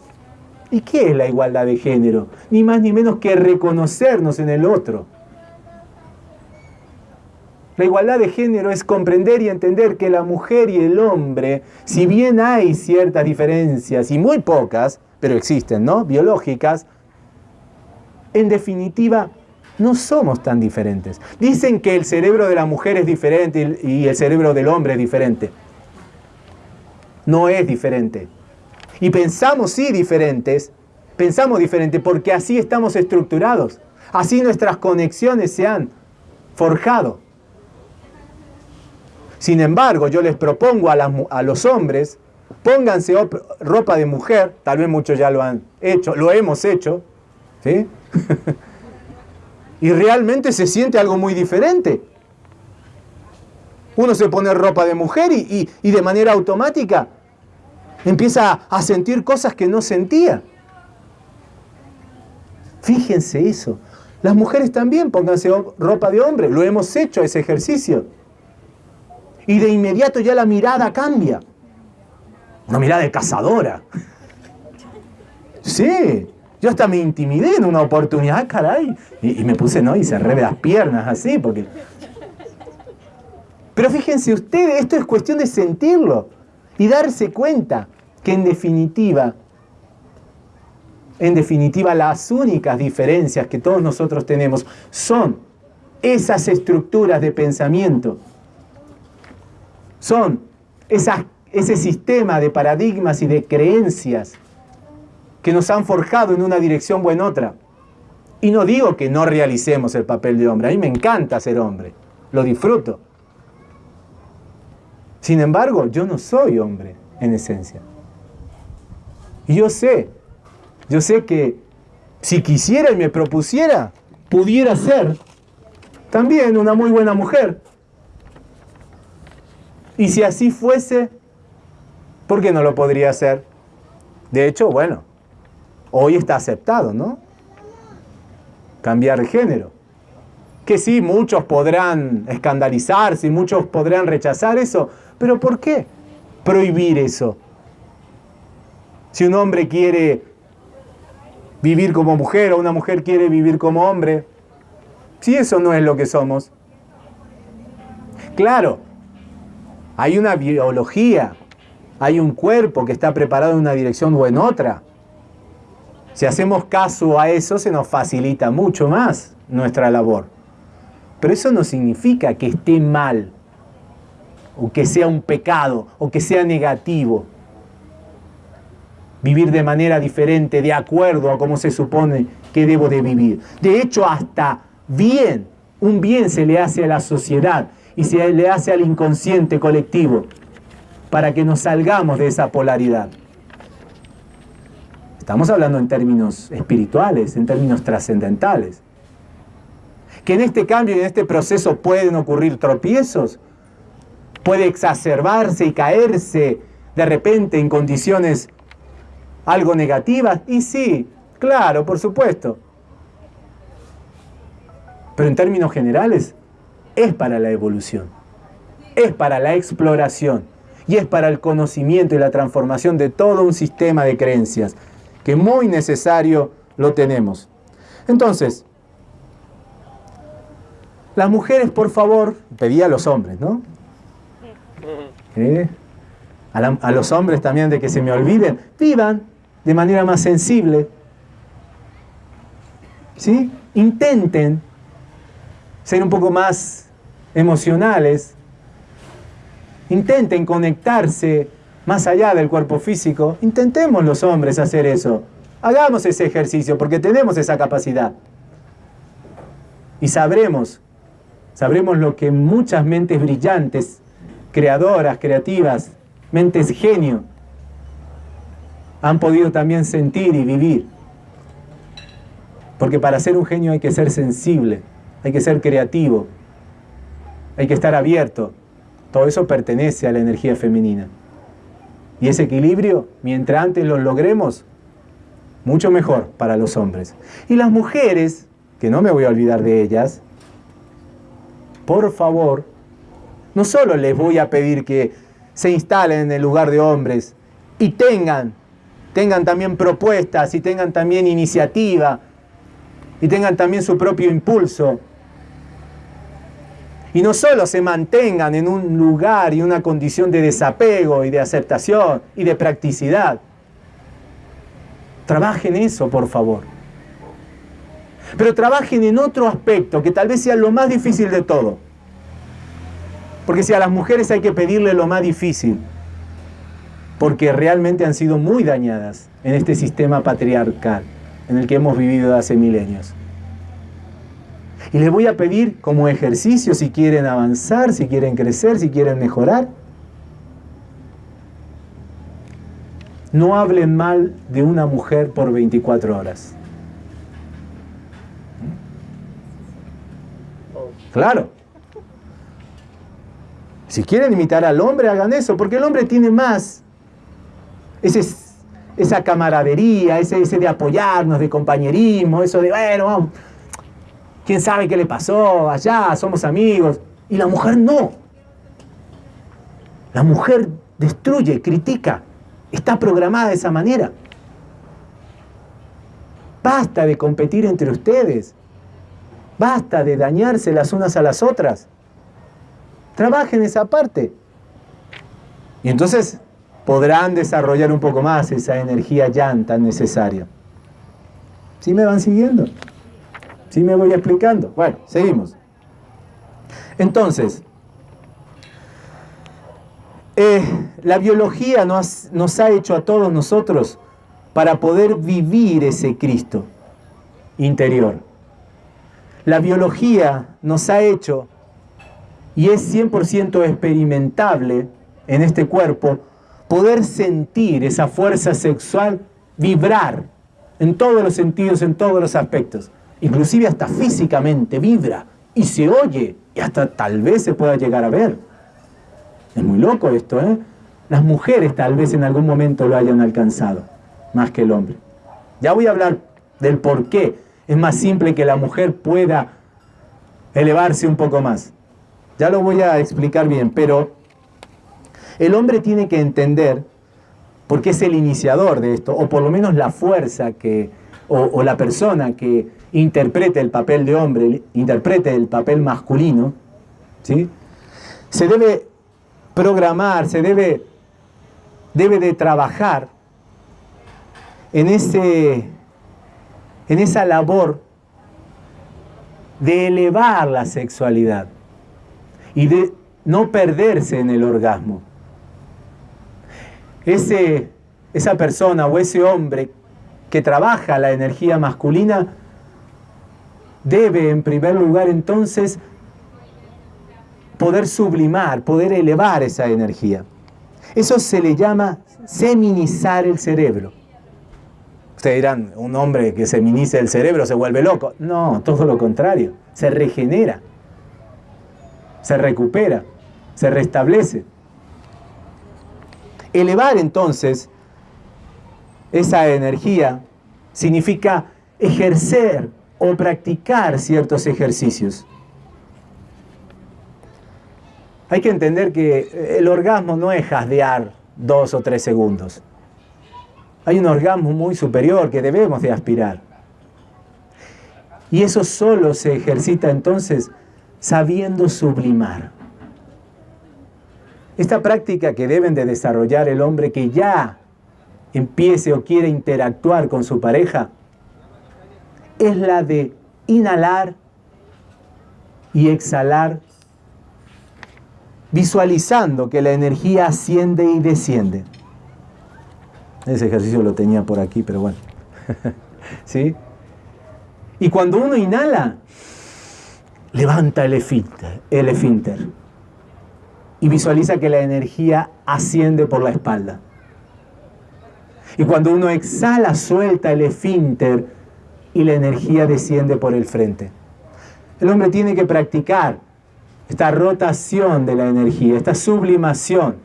¿Y qué es la igualdad de género? Ni más ni menos que reconocernos en el otro. La igualdad de género es comprender y entender que la mujer y el hombre, si bien hay ciertas diferencias, y muy pocas, pero existen, ¿no? Biológicas, en definitiva no somos tan diferentes. Dicen que el cerebro de la mujer es diferente y el cerebro del hombre es diferente no es diferente. Y pensamos sí diferentes, pensamos diferente porque así estamos estructurados, así nuestras conexiones se han forjado. Sin embargo, yo les propongo a, los hombres, pónganse ropa de mujer, tal vez muchos ya lo han hecho, lo hemos hecho, ¿sí? *laughs* y realmente se siente algo muy diferente. Uno se pone ropa de mujer y, de manera automática empieza a sentir cosas que no sentía. Fíjense eso. Las mujeres también pónganse ropa de hombre. Lo hemos hecho ese ejercicio. Y de inmediato ya la mirada cambia. Una mirada de cazadora. Sí, yo hasta me intimidé en una oportunidad, caray. Y, me puse, ¿no? Y cerré las piernas así, porque pero fíjense ustedes, esto es cuestión de sentirlo y darse cuenta que en definitiva, en definitiva las únicas diferencias que todos nosotros tenemos son esas estructuras de pensamiento, son ese sistema de paradigmas y de creencias que nos han forjado en una dirección o en otra. Y no digo que no realicemos el papel de hombre, a mí me encanta ser hombre, lo disfruto. Sin embargo, yo no soy hombre en esencia. Y yo sé, yo sé que si quisiera y me propusiera, pudiera ser también una muy buena mujer. Y si así fuese, ¿por qué no lo podría hacer? De hecho, bueno, hoy está aceptado, ¿no? Cambiar de género. Que sí, muchos podrán escandalizarse muchos podrán rechazar eso, pero ¿por qué prohibir eso? Si un hombre quiere vivir como mujer o una mujer quiere vivir como hombre, si eso no es lo que somos. Claro, hay una biología, hay un cuerpo que está preparado en una dirección o en otra. Si hacemos caso a eso, se nos facilita mucho más nuestra labor. Pero eso no significa que esté mal, o que sea un pecado, o que sea negativo. Vivir de manera diferente, de acuerdo a cómo se supone que debo de vivir. De hecho, hasta bien, un bien se le hace a la sociedad y se le hace al inconsciente colectivo para que nos salgamos de esa polaridad. Estamos hablando en términos espirituales, en términos trascendentales. Que en este cambio y en este proceso pueden ocurrir tropiezos, puede exacerbarse y caerse de repente en condiciones algo negativas. Y sí, claro, por supuesto. Pero en términos generales, es para la evolución, es para la exploración y es para el conocimiento y la transformación de todo un sistema de creencias que muy necesario lo tenemos. Entonces, las mujeres, por favor, pedía a los hombres, ¿no? ¿Eh? A, a los hombres también de que se me olviden, vivan de manera más sensible. ¿Sí? Intenten ser un poco más emocionales, intenten conectarse más allá del cuerpo físico. Intentemos los hombres hacer eso. Hagamos ese ejercicio porque tenemos esa capacidad. Y sabremos, sabremos lo que muchas mentes brillantes, creadoras, creativas, mentes genio, han podido también sentir y vivir. Porque para ser un genio hay que ser sensible hay que ser creativo, hay que estar abierto. Todo eso pertenece a la energía femenina. Y ese equilibrio, mientras antes lo logremos, mucho mejor para los hombres. Y las mujeres, que no me voy a olvidar de ellas, por favor, no solo les voy a pedir que se instalen en el lugar de hombres y tengan, tengan también propuestas y tengan también iniciativa y tengan también su propio impulso y no solo se mantengan en un lugar y una condición de desapego y de aceptación y de practicidad. Trabajen eso, por favor. Pero trabajen en otro aspecto que tal vez sea lo más difícil de todo. Porque si a las mujeres hay que pedirle lo más difícil, porque realmente han sido muy dañadas en este sistema patriarcal en el que hemos vivido hace milenios. Y les voy a pedir como ejercicio si quieren avanzar, si quieren crecer, si quieren mejorar. No hablen mal de una mujer por 24 horas. Claro. Si quieren imitar al hombre, hagan eso, porque el hombre tiene más. Esa camaradería, ese, ese de apoyarnos, de compañerismo, eso de, bueno, vamos quién sabe qué le pasó allá, somos amigos. Y la mujer no. La mujer destruye, critica, está programada de esa manera. Basta de competir entre ustedes. Basta de dañarse las unas a las otras. Trabajen esa parte. Y entonces podrán desarrollar un poco más esa energía ya tan necesaria. ¿Sí me van siguiendo? ¿Sí me voy explicando? Bueno, seguimos. Entonces, eh, la biología nos, nos ha hecho a todos nosotros para poder vivir ese Cristo interior. La biología nos ha hecho y es 100% experimentable en este cuerpo poder sentir esa fuerza sexual vibrar en todos los sentidos, en todos los aspectos. Inclusive hasta físicamente vibra y se oye y hasta tal vez se pueda llegar a ver. Es muy loco esto, ¿eh? Las mujeres tal vez en algún momento lo hayan alcanzado, más que el hombre. Ya voy a hablar del por qué es más simple que la mujer pueda elevarse un poco más. Ya lo voy a explicar bien, pero el hombre tiene que entender, porque es el iniciador de esto, o por lo menos la fuerza que, o, la persona que interprete el papel de hombre, interprete el papel masculino, ¿sí? se debe programar, se debe, debe de trabajar en, ese, en esa labor de elevar la sexualidad y de no perderse en el orgasmo. Ese, esa persona o ese hombre que trabaja la energía masculina debe en primer lugar entonces poder sublimar, poder elevar esa energía. Eso se le llama seminizar el cerebro. Ustedes dirán, un hombre que seminiza el cerebro se vuelve loco. No, todo lo contrario, se regenera, se recupera, se restablece. Elevar entonces esa energía significa ejercer o practicar ciertos ejercicios. Hay que entender que el orgasmo no es jasdear dos o tres segundos. Hay un orgasmo muy superior que debemos de aspirar. Y eso solo se ejercita entonces sabiendo sublimar. Esta práctica que deben de desarrollar el hombre que ya empiece o quiere interactuar con su pareja es la de inhalar y exhalar, visualizando que la energía asciende y desciende. Ese ejercicio lo tenía por aquí, pero bueno. *laughs* ¿Sí? Y cuando uno inhala, levanta el esfínter, y visualiza que la energía asciende por la espalda. Y cuando uno exhala, suelta el esfínter y la energía desciende por el frente. El hombre tiene que practicar esta rotación de la energía, esta sublimación,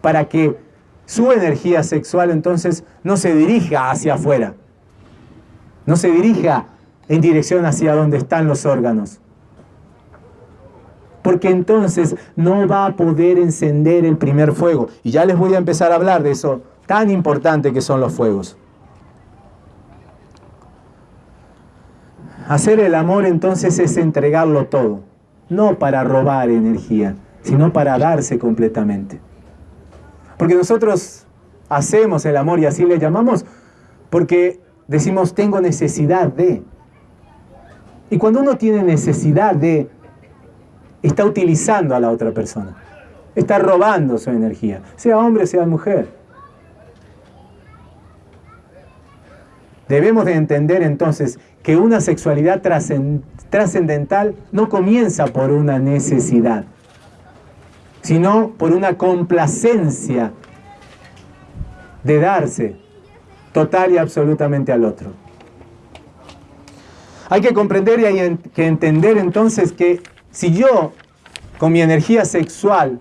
para que su energía sexual entonces no se dirija hacia afuera, no se dirija en dirección hacia donde están los órganos, porque entonces no va a poder encender el primer fuego. Y ya les voy a empezar a hablar de eso tan importante que son los fuegos. Hacer el amor entonces es entregarlo todo, no para robar energía, sino para darse completamente. Porque nosotros hacemos el amor y así le llamamos porque decimos tengo necesidad de. Y cuando uno tiene necesidad de, está utilizando a la otra persona. Está robando su energía, sea hombre, sea mujer. Debemos de entender entonces que una sexualidad trascendental no comienza por una necesidad, sino por una complacencia de darse total y absolutamente al otro. Hay que comprender y hay que entender entonces que si yo, con mi energía sexual,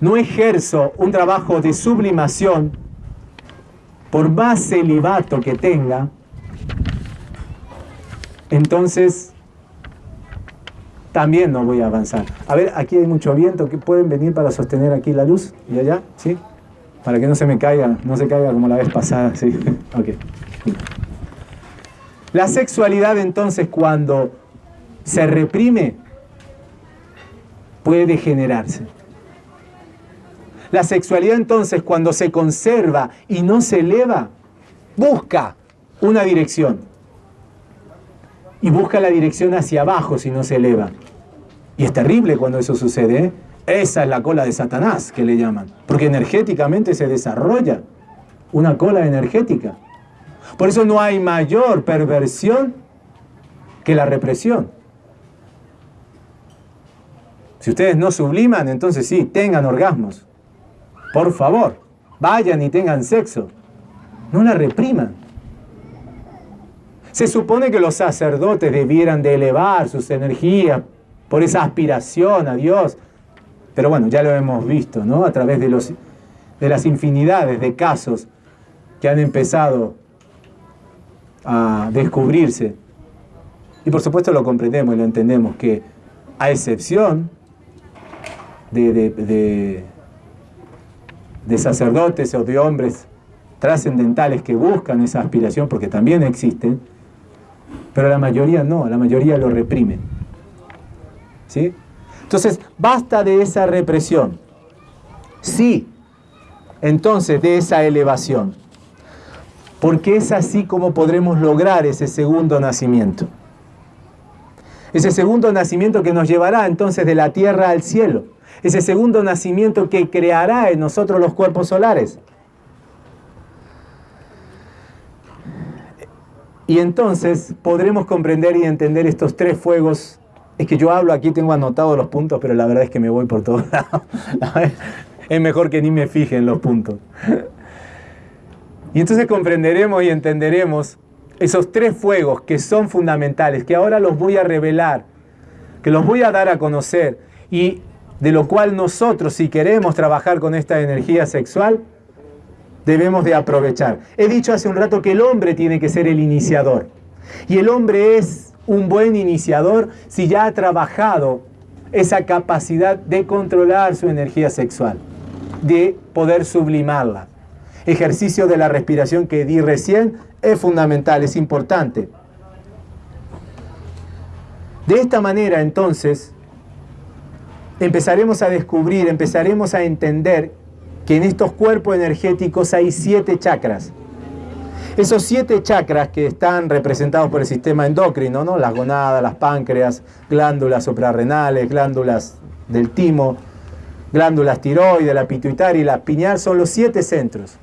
no ejerzo un trabajo de sublimación, por más celibato que tenga, entonces también no voy a avanzar. A ver, aquí hay mucho viento, que pueden venir para sostener aquí la luz y allá, ¿sí? Para que no se me caiga, no se caiga como la vez pasada, ¿sí? *laughs* ok. La sexualidad entonces cuando se reprime, puede degenerarse. La sexualidad entonces cuando se conserva y no se eleva, busca una dirección. Y busca la dirección hacia abajo si no se eleva. Y es terrible cuando eso sucede. ¿eh? Esa es la cola de Satanás que le llaman. Porque energéticamente se desarrolla una cola energética. Por eso no hay mayor perversión que la represión. Si ustedes no subliman, entonces sí, tengan orgasmos. Por favor, vayan y tengan sexo. No la repriman. Se supone que los sacerdotes debieran de elevar sus energías por esa aspiración a Dios. Pero bueno, ya lo hemos visto, ¿no? A través de, los, de las infinidades de casos que han empezado a descubrirse. Y por supuesto lo comprendemos y lo entendemos, que a excepción de, de, sacerdotes o de hombres trascendentales que buscan esa aspiración, porque también existen, pero la mayoría no, la mayoría lo reprimen. ¿Sí? Entonces, basta de esa represión. Sí, entonces de esa elevación. Porque es así como podremos lograr ese segundo nacimiento. Ese segundo nacimiento que nos llevará entonces de la tierra al cielo ese segundo nacimiento que creará en nosotros los cuerpos solares. Y entonces podremos comprender y entender estos tres fuegos. Es que yo hablo aquí, tengo anotados los puntos, pero la verdad es que me voy por todos *laughs* lados. Es mejor que ni me fije en los puntos. Y entonces comprenderemos y entenderemos esos tres fuegos que son fundamentales, que ahora los voy a revelar, que los voy a dar a conocer. Y de lo cual nosotros, si queremos trabajar con esta energía sexual, debemos de aprovechar. He dicho hace un rato que el hombre tiene que ser el iniciador. Y el hombre es un buen iniciador si ya ha trabajado esa capacidad de controlar su energía sexual, de poder sublimarla. Ejercicio de la respiración que di recién es fundamental, es importante. De esta manera, entonces, empezaremos a descubrir, empezaremos a entender que en estos cuerpos energéticos hay siete chakras. Esos siete chakras que están representados por el sistema endocrino, ¿no? las gonadas, las páncreas, glándulas suprarrenales, glándulas del timo, glándulas tiroides, la pituitaria y la piñal, son los siete centros.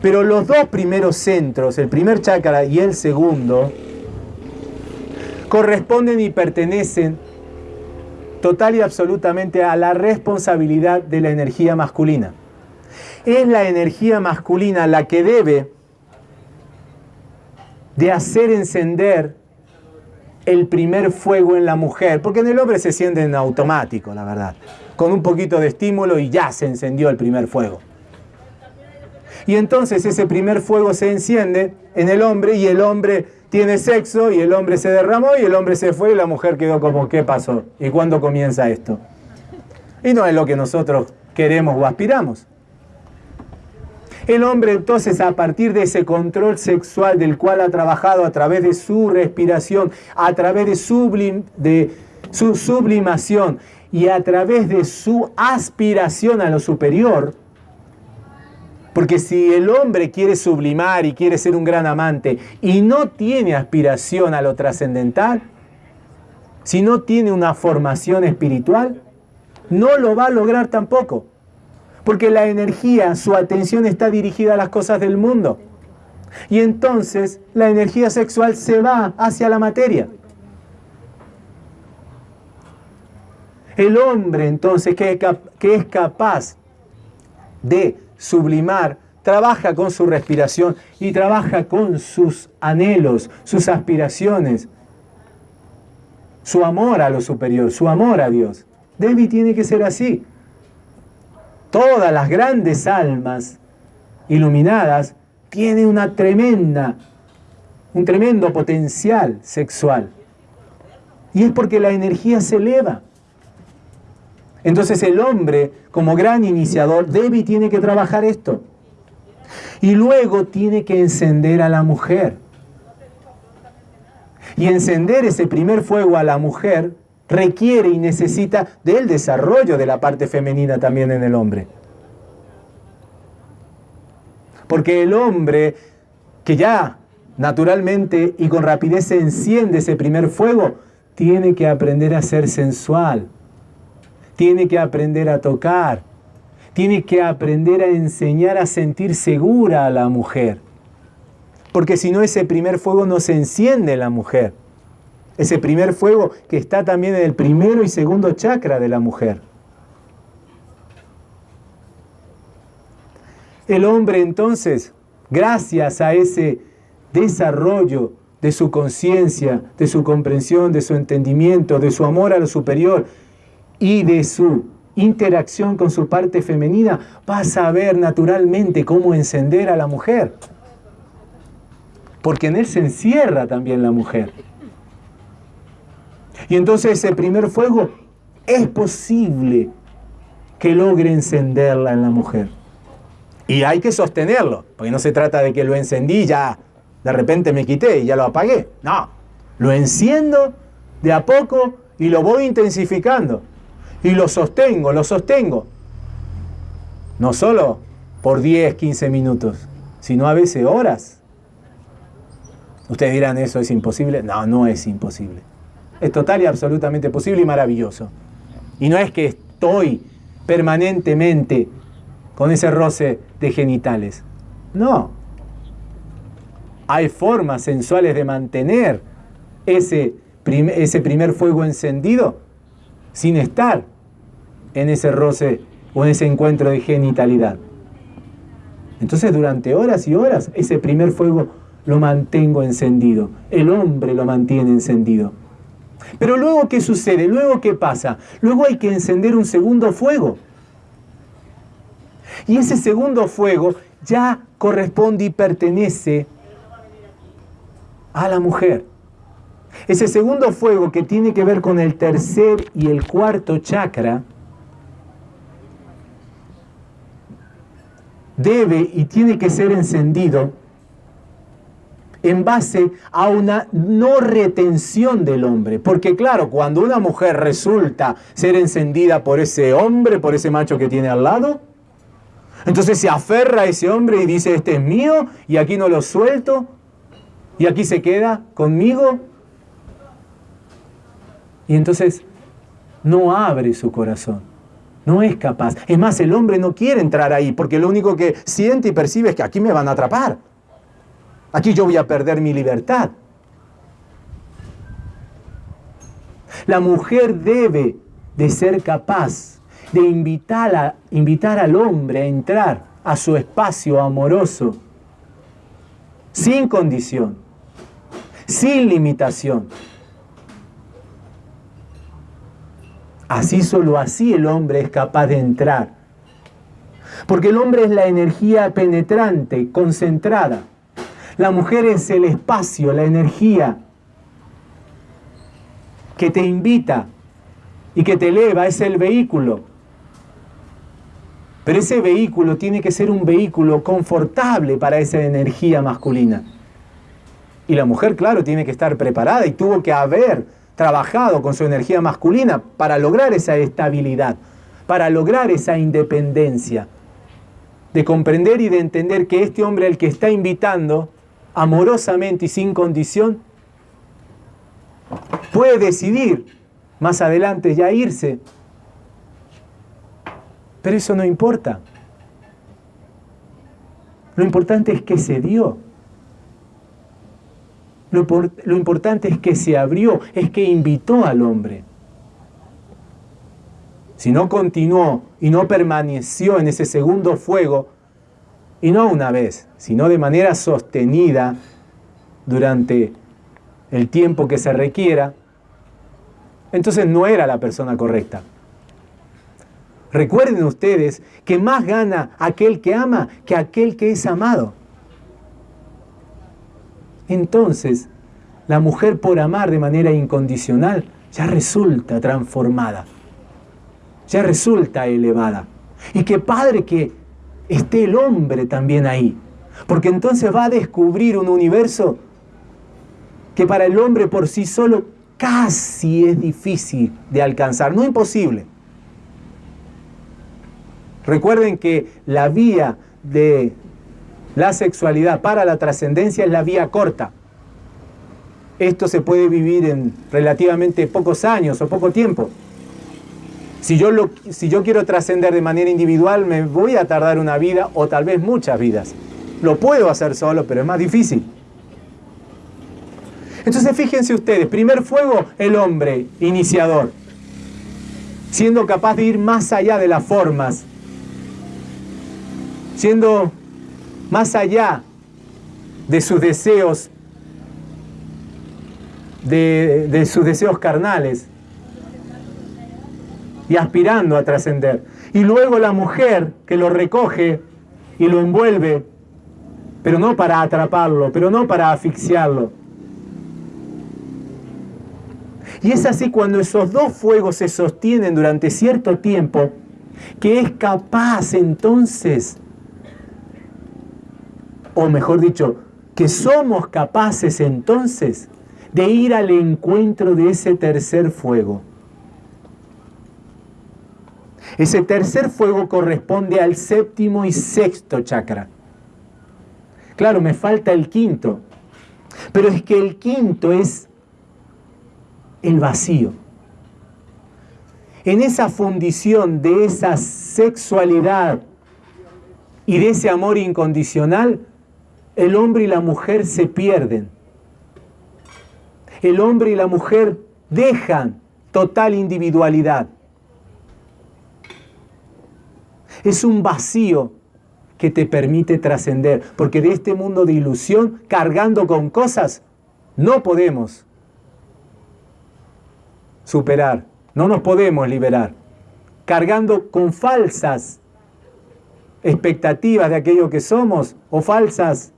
Pero los dos primeros centros, el primer chakra y el segundo, corresponden y pertenecen total y absolutamente a la responsabilidad de la energía masculina. Es la energía masculina la que debe de hacer encender el primer fuego en la mujer, porque en el hombre se siente en automático, la verdad, con un poquito de estímulo y ya se encendió el primer fuego. Y entonces ese primer fuego se enciende en el hombre y el hombre tiene sexo y el hombre se derramó y el hombre se fue y la mujer quedó como, ¿qué pasó? ¿Y cuándo comienza esto? Y no es lo que nosotros queremos o aspiramos. El hombre entonces a partir de ese control sexual del cual ha trabajado a través de su respiración, a través de, de su sublimación y a través de su aspiración a lo superior, porque si el hombre quiere sublimar y quiere ser un gran amante y no tiene aspiración a lo trascendental, si no tiene una formación espiritual, no lo va a lograr tampoco. Porque la energía, su atención está dirigida a las cosas del mundo. Y entonces la energía sexual se va hacia la materia. El hombre entonces que es capaz de sublimar, trabaja con su respiración y trabaja con sus anhelos, sus aspiraciones, su amor a lo superior, su amor a Dios. Debbie tiene que ser así. Todas las grandes almas iluminadas tienen una tremenda, un tremendo potencial sexual. Y es porque la energía se eleva. Entonces el hombre, como gran iniciador, debe y tiene que trabajar esto. Y luego tiene que encender a la mujer. Y encender ese primer fuego a la mujer requiere y necesita del desarrollo de la parte femenina también en el hombre. Porque el hombre que ya naturalmente y con rapidez enciende ese primer fuego, tiene que aprender a ser sensual, tiene que aprender a tocar, tiene que aprender a enseñar a sentir segura a la mujer. Porque si no ese primer fuego no se enciende en la mujer. Ese primer fuego que está también en el primero y segundo chakra de la mujer. El hombre entonces, gracias a ese desarrollo de su conciencia, de su comprensión, de su entendimiento, de su amor a lo superior y de su interacción con su parte femenina, va a saber naturalmente cómo encender a la mujer. Porque en él se encierra también la mujer. Y entonces ese primer fuego es posible que logre encenderla en la mujer. Y hay que sostenerlo, porque no se trata de que lo encendí ya de repente me quité y ya lo apagué. No, lo enciendo de a poco y lo voy intensificando. Y lo sostengo, lo sostengo. No solo por 10, 15 minutos, sino a veces horas. Ustedes dirán, ¿eso es imposible? No, no es imposible. Es total y absolutamente posible y maravilloso. Y no es que estoy permanentemente con ese roce de genitales. No, hay formas sensuales de mantener ese, ese primer fuego encendido sin estar en ese roce o en ese encuentro de genitalidad. Entonces durante horas y horas ese primer fuego lo mantengo encendido. El hombre lo mantiene encendido. Pero luego, ¿qué sucede? Luego, ¿qué pasa? Luego hay que encender un segundo fuego. Y ese segundo fuego ya corresponde y pertenece a la mujer. Ese segundo fuego que tiene que ver con el tercer y el cuarto chakra debe y tiene que ser encendido en base a una no retención del hombre. Porque claro, cuando una mujer resulta ser encendida por ese hombre, por ese macho que tiene al lado, entonces se aferra a ese hombre y dice, este es mío y aquí no lo suelto, y aquí se queda conmigo. Y entonces no abre su corazón. No es capaz. Es más, el hombre no quiere entrar ahí porque lo único que siente y percibe es que aquí me van a atrapar. Aquí yo voy a perder mi libertad. La mujer debe de ser capaz de invitar, invitar al hombre a entrar a su espacio amoroso sin condición sin limitación. Así solo así el hombre es capaz de entrar. Porque el hombre es la energía penetrante, concentrada. La mujer es el espacio, la energía que te invita y que te eleva, es el vehículo. Pero ese vehículo tiene que ser un vehículo confortable para esa energía masculina. Y la mujer, claro, tiene que estar preparada y tuvo que haber trabajado con su energía masculina para lograr esa estabilidad, para lograr esa independencia, de comprender y de entender que este hombre al que está invitando, amorosamente y sin condición, puede decidir más adelante ya irse. Pero eso no importa. Lo importante es que se dio. Lo, importante es que se abrió, es que invitó al hombre. Si no continuó y no permaneció en ese segundo fuego, y no una vez, sino de manera sostenida durante el tiempo que se requiera, entonces no era la persona correcta. Recuerden ustedes que más gana aquel que ama que aquel que es amado entonces la mujer por amar de manera incondicional ya resulta transformada, ya resulta elevada. Y qué padre que esté el hombre también ahí, porque entonces va a descubrir un universo que para el hombre por sí solo casi es difícil de alcanzar, no imposible. Recuerden que la vía de la sexualidad para la trascendencia es la vía corta. Esto se puede vivir en relativamente pocos años o poco tiempo. Si yo, lo, si yo quiero trascender de manera individual, me voy a tardar una vida o tal vez muchas vidas. Lo puedo hacer solo, pero es más difícil. Entonces fíjense ustedes, primer fuego, el hombre, iniciador, siendo capaz de ir más allá de las formas, siendo más allá de sus deseos, de, de sus deseos carnales, y aspirando a trascender. Y luego la mujer que lo recoge y lo envuelve, pero no para atraparlo, pero no para asfixiarlo. Y es así cuando esos dos fuegos se sostienen durante cierto tiempo, que es capaz entonces, o mejor dicho, que somos capaces entonces de ir al encuentro de ese tercer fuego. Ese tercer fuego corresponde al séptimo y sexto chakra. Claro, me falta el quinto, pero es que el quinto es el vacío. En esa fundición de esa sexualidad y de ese amor incondicional, el hombre y la mujer se pierden. El hombre y la mujer dejan total individualidad. Es un vacío que te permite trascender, porque de este mundo de ilusión, cargando con cosas, no podemos superar, no nos podemos liberar, cargando con falsas expectativas de aquello que somos o falsas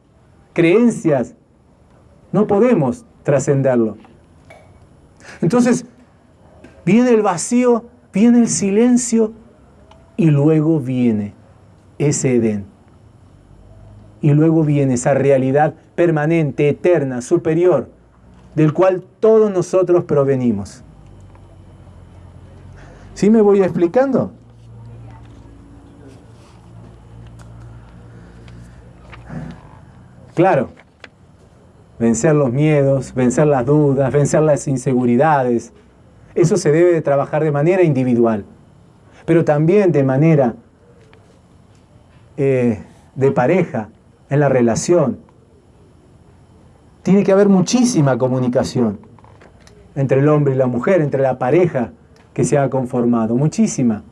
creencias, no podemos trascenderlo. Entonces, viene el vacío, viene el silencio y luego viene ese Edén. Y luego viene esa realidad permanente, eterna, superior, del cual todos nosotros provenimos. ¿Sí me voy explicando? Claro, vencer los miedos, vencer las dudas, vencer las inseguridades, eso se debe de trabajar de manera individual pero también de manera eh, de pareja, en la relación. Tiene que haber muchísima comunicación entre el hombre y la mujer, entre la pareja que se ha conformado, muchísima.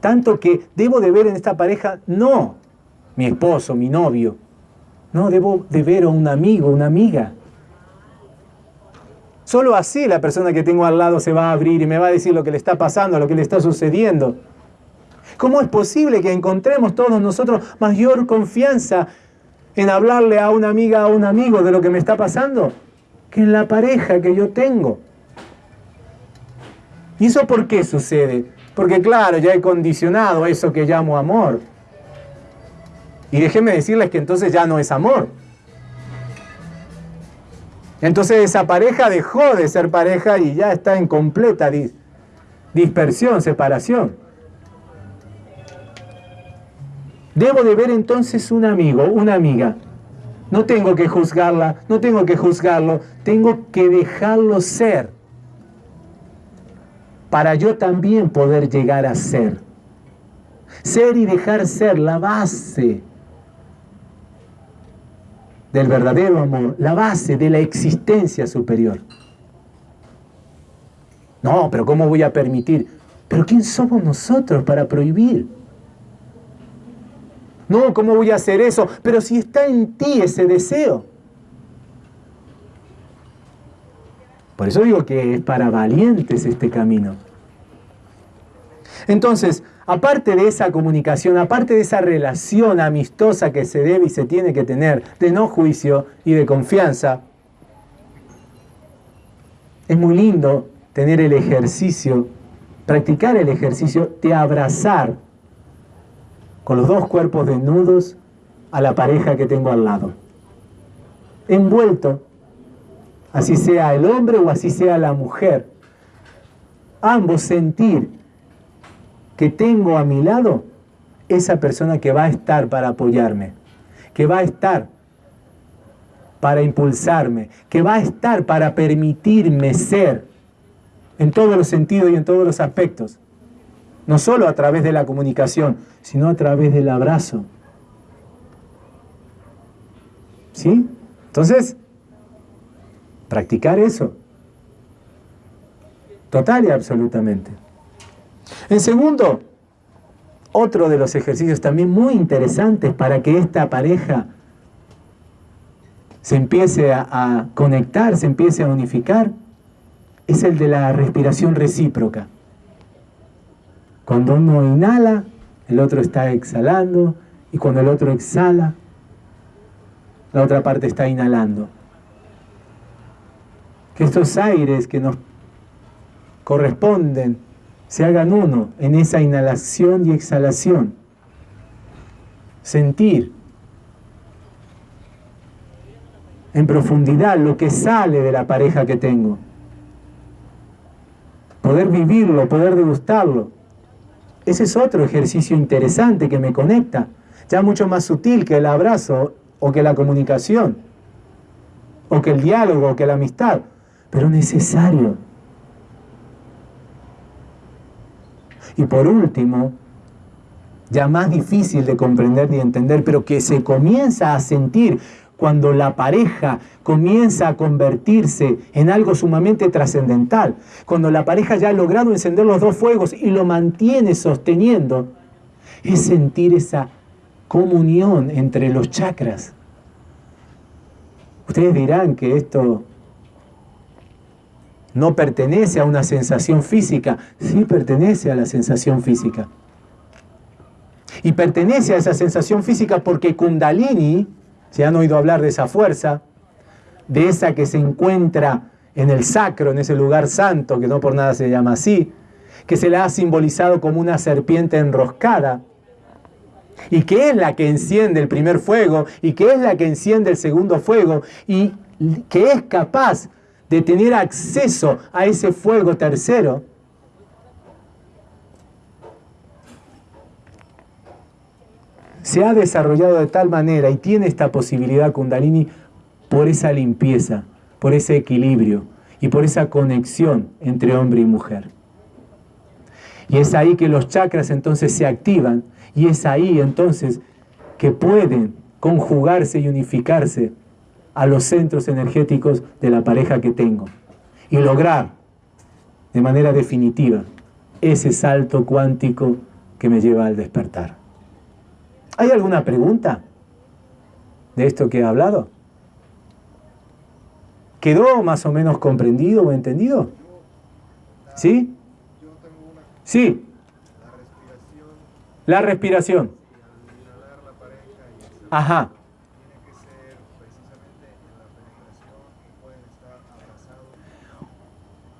Tanto que debo de ver en esta pareja no mi esposo, mi novio, no, debo de ver a un amigo, una amiga, Solo así la persona que tengo al lado se va a abrir y me va a decir lo que le está pasando, lo que le está sucediendo. ¿Cómo es posible que encontremos todos nosotros mayor confianza en hablarle a una amiga, a un amigo de lo que me está pasando, que en la pareja que yo tengo? ¿Y eso por qué sucede? Porque claro, ya he condicionado eso que llamo amor. Y déjenme decirles que entonces ya no es amor. Entonces esa pareja dejó de ser pareja y ya está en completa dispersión, separación. Debo de ver entonces un amigo, una amiga. No tengo que juzgarla, no tengo que juzgarlo, tengo que dejarlo ser para yo también poder llegar a ser. Ser y dejar ser la base del verdadero amor, la base de la existencia superior. No, pero ¿cómo voy a permitir? Pero ¿quién somos nosotros para prohibir? No, ¿cómo voy a hacer eso? Pero si está en ti ese deseo. Por eso digo que es para valientes este camino. Entonces, aparte de esa comunicación, aparte de esa relación amistosa que se debe y se tiene que tener de no juicio y de confianza, es muy lindo tener el ejercicio, practicar el ejercicio de abrazar con los dos cuerpos desnudos a la pareja que tengo al lado. Envuelto, así sea el hombre o así sea la mujer. Ambos sentir que tengo a mi lado esa persona que va a estar para apoyarme, que va a estar para impulsarme, que va a estar para permitirme ser en todos los sentidos y en todos los aspectos. No solo a través de la comunicación, sino a través del abrazo. ¿Sí? Entonces, practicar eso. Total y absolutamente. En segundo, otro de los ejercicios también muy interesantes para que esta pareja se empiece a, conectar, se empiece a unificar, es el de la respiración recíproca. Cuando uno inhala, el otro está exhalando, y cuando el otro exhala, la otra parte está inhalando. Que estos aires que nos corresponden se hagan uno en esa inhalación y exhalación. Sentir en profundidad lo que sale de la pareja que tengo. Poder vivirlo, poder degustarlo. Ese es otro ejercicio interesante que me conecta, ya mucho más sutil que el abrazo o que la comunicación, o que el diálogo, o que la amistad, pero necesario. Y por último, ya más difícil de comprender ni entender, pero que se comienza a sentir cuando la pareja comienza a convertirse en algo sumamente trascendental, cuando la pareja ya ha logrado encender los dos fuegos y lo mantiene sosteniendo, es sentir esa comunión entre los chakras. Ustedes dirán que esto no pertenece a una sensación física, sí pertenece a la sensación física. Y pertenece a esa sensación física porque Kundalini, se han oído hablar de esa fuerza, de esa que se encuentra en el sacro, en ese lugar santo, que no por nada se llama así, que se la ha simbolizado como una serpiente enroscada, y que es la que enciende el primer fuego, y que es la que enciende el segundo fuego, y que es capaz de tener acceso a ese fuego tercero, se ha desarrollado de tal manera y tiene esta posibilidad Kundalini por esa limpieza, por ese equilibrio y por esa conexión entre hombre y mujer. Y es ahí que los chakras entonces se activan y es ahí entonces que pueden conjugarse y unificarse a los centros energéticos de la pareja que tengo y lograr de manera definitiva ese salto cuántico que me lleva al despertar. ¿Hay alguna pregunta de esto que he hablado? ¿Quedó más o menos comprendido o entendido? ¿Sí? Sí. La respiración. Ajá.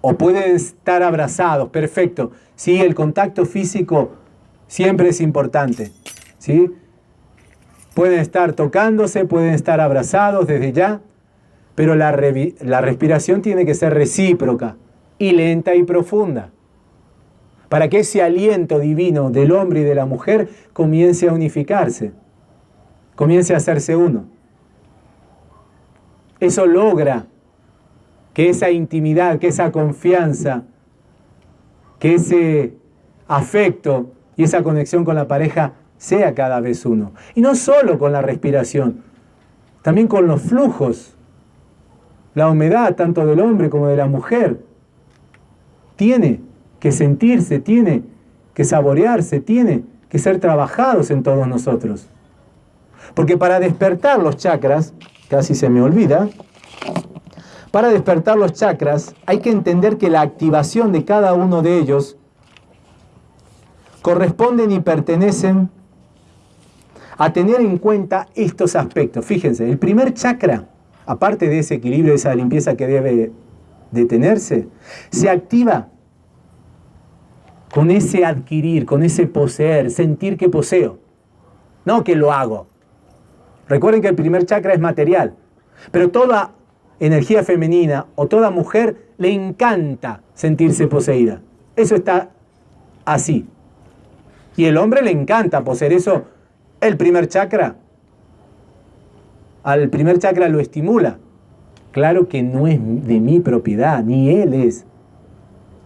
O pueden estar abrazados, perfecto. Sí, el contacto físico siempre es importante. ¿sí? Pueden estar tocándose, pueden estar abrazados desde ya, pero la, la respiración tiene que ser recíproca y lenta y profunda para que ese aliento divino del hombre y de la mujer comience a unificarse, comience a hacerse uno. Eso logra que esa intimidad, que esa confianza, que ese afecto y esa conexión con la pareja sea cada vez uno. Y no solo con la respiración, también con los flujos, la humedad tanto del hombre como de la mujer. Tiene que sentirse, tiene que saborearse, tiene que ser trabajados en todos nosotros. Porque para despertar los chakras, casi se me olvida, para despertar los chakras hay que entender que la activación de cada uno de ellos corresponden y pertenecen a tener en cuenta estos aspectos. Fíjense, el primer chakra, aparte de ese equilibrio, esa limpieza que debe detenerse, se activa con ese adquirir, con ese poseer, sentir que poseo, no que lo hago. Recuerden que el primer chakra es material, pero toda energía femenina o toda mujer le encanta sentirse poseída. Eso está así. Y el hombre le encanta poseer eso. El primer chakra, al primer chakra lo estimula. Claro que no es de mi propiedad, ni él es.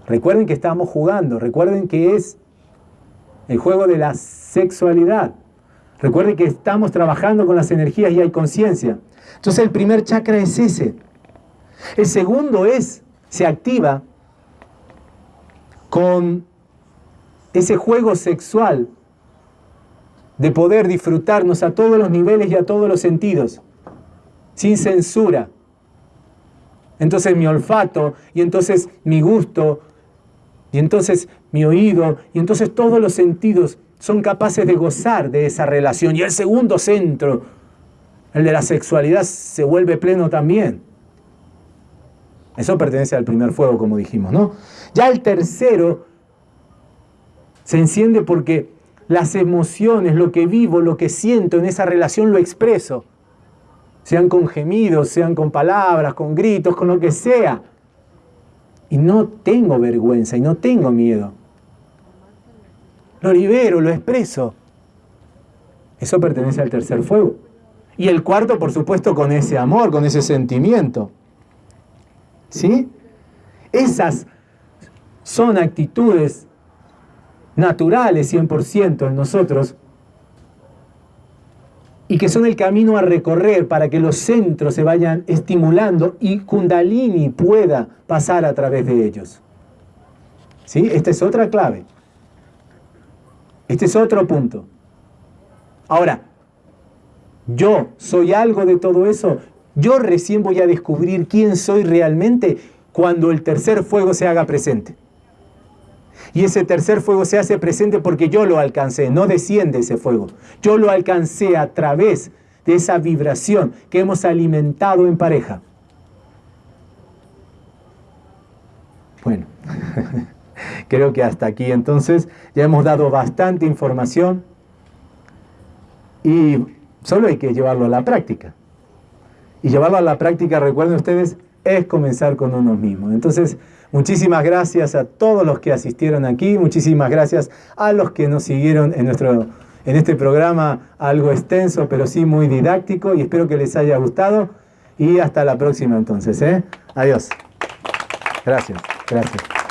Recuerden que estamos jugando, recuerden que es el juego de la sexualidad. Recuerden que estamos trabajando con las energías y hay conciencia. Entonces el primer chakra es ese. El segundo es, se activa con ese juego sexual de poder disfrutarnos a todos los niveles y a todos los sentidos, sin censura. Entonces mi olfato, y entonces mi gusto, y entonces mi oído, y entonces todos los sentidos son capaces de gozar de esa relación. Y el segundo centro, el de la sexualidad, se vuelve pleno también. Eso pertenece al primer fuego, como dijimos, ¿no? Ya el tercero se enciende porque las emociones, lo que vivo, lo que siento en esa relación lo expreso. Sean con gemidos, sean con palabras, con gritos, con lo que sea. Y no tengo vergüenza y no tengo miedo. Lo libero, lo expreso. Eso pertenece al tercer fuego. Y el cuarto, por supuesto, con ese amor, con ese sentimiento. ¿Sí? Esas son actitudes naturales 100% en nosotros y que son el camino a recorrer para que los centros se vayan estimulando y Kundalini pueda pasar a través de ellos. ¿Sí? Esta es otra clave. Este es otro punto. Ahora, yo soy algo de todo eso. Yo recién voy a descubrir quién soy realmente cuando el tercer fuego se haga presente. Y ese tercer fuego se hace presente porque yo lo alcancé, no desciende ese fuego. Yo lo alcancé a través de esa vibración que hemos alimentado en pareja. Bueno, *laughs* creo que hasta aquí entonces ya hemos dado bastante información y solo hay que llevarlo a la práctica. Y llevarlo a la práctica, recuerden ustedes, es comenzar con uno mismo. Entonces, muchísimas gracias a todos los que asistieron aquí, muchísimas gracias a los que nos siguieron en, nuestro, en este programa algo extenso, pero sí muy didáctico y espero que les haya gustado y hasta la próxima entonces. ¿eh? Adiós. Gracias, gracias.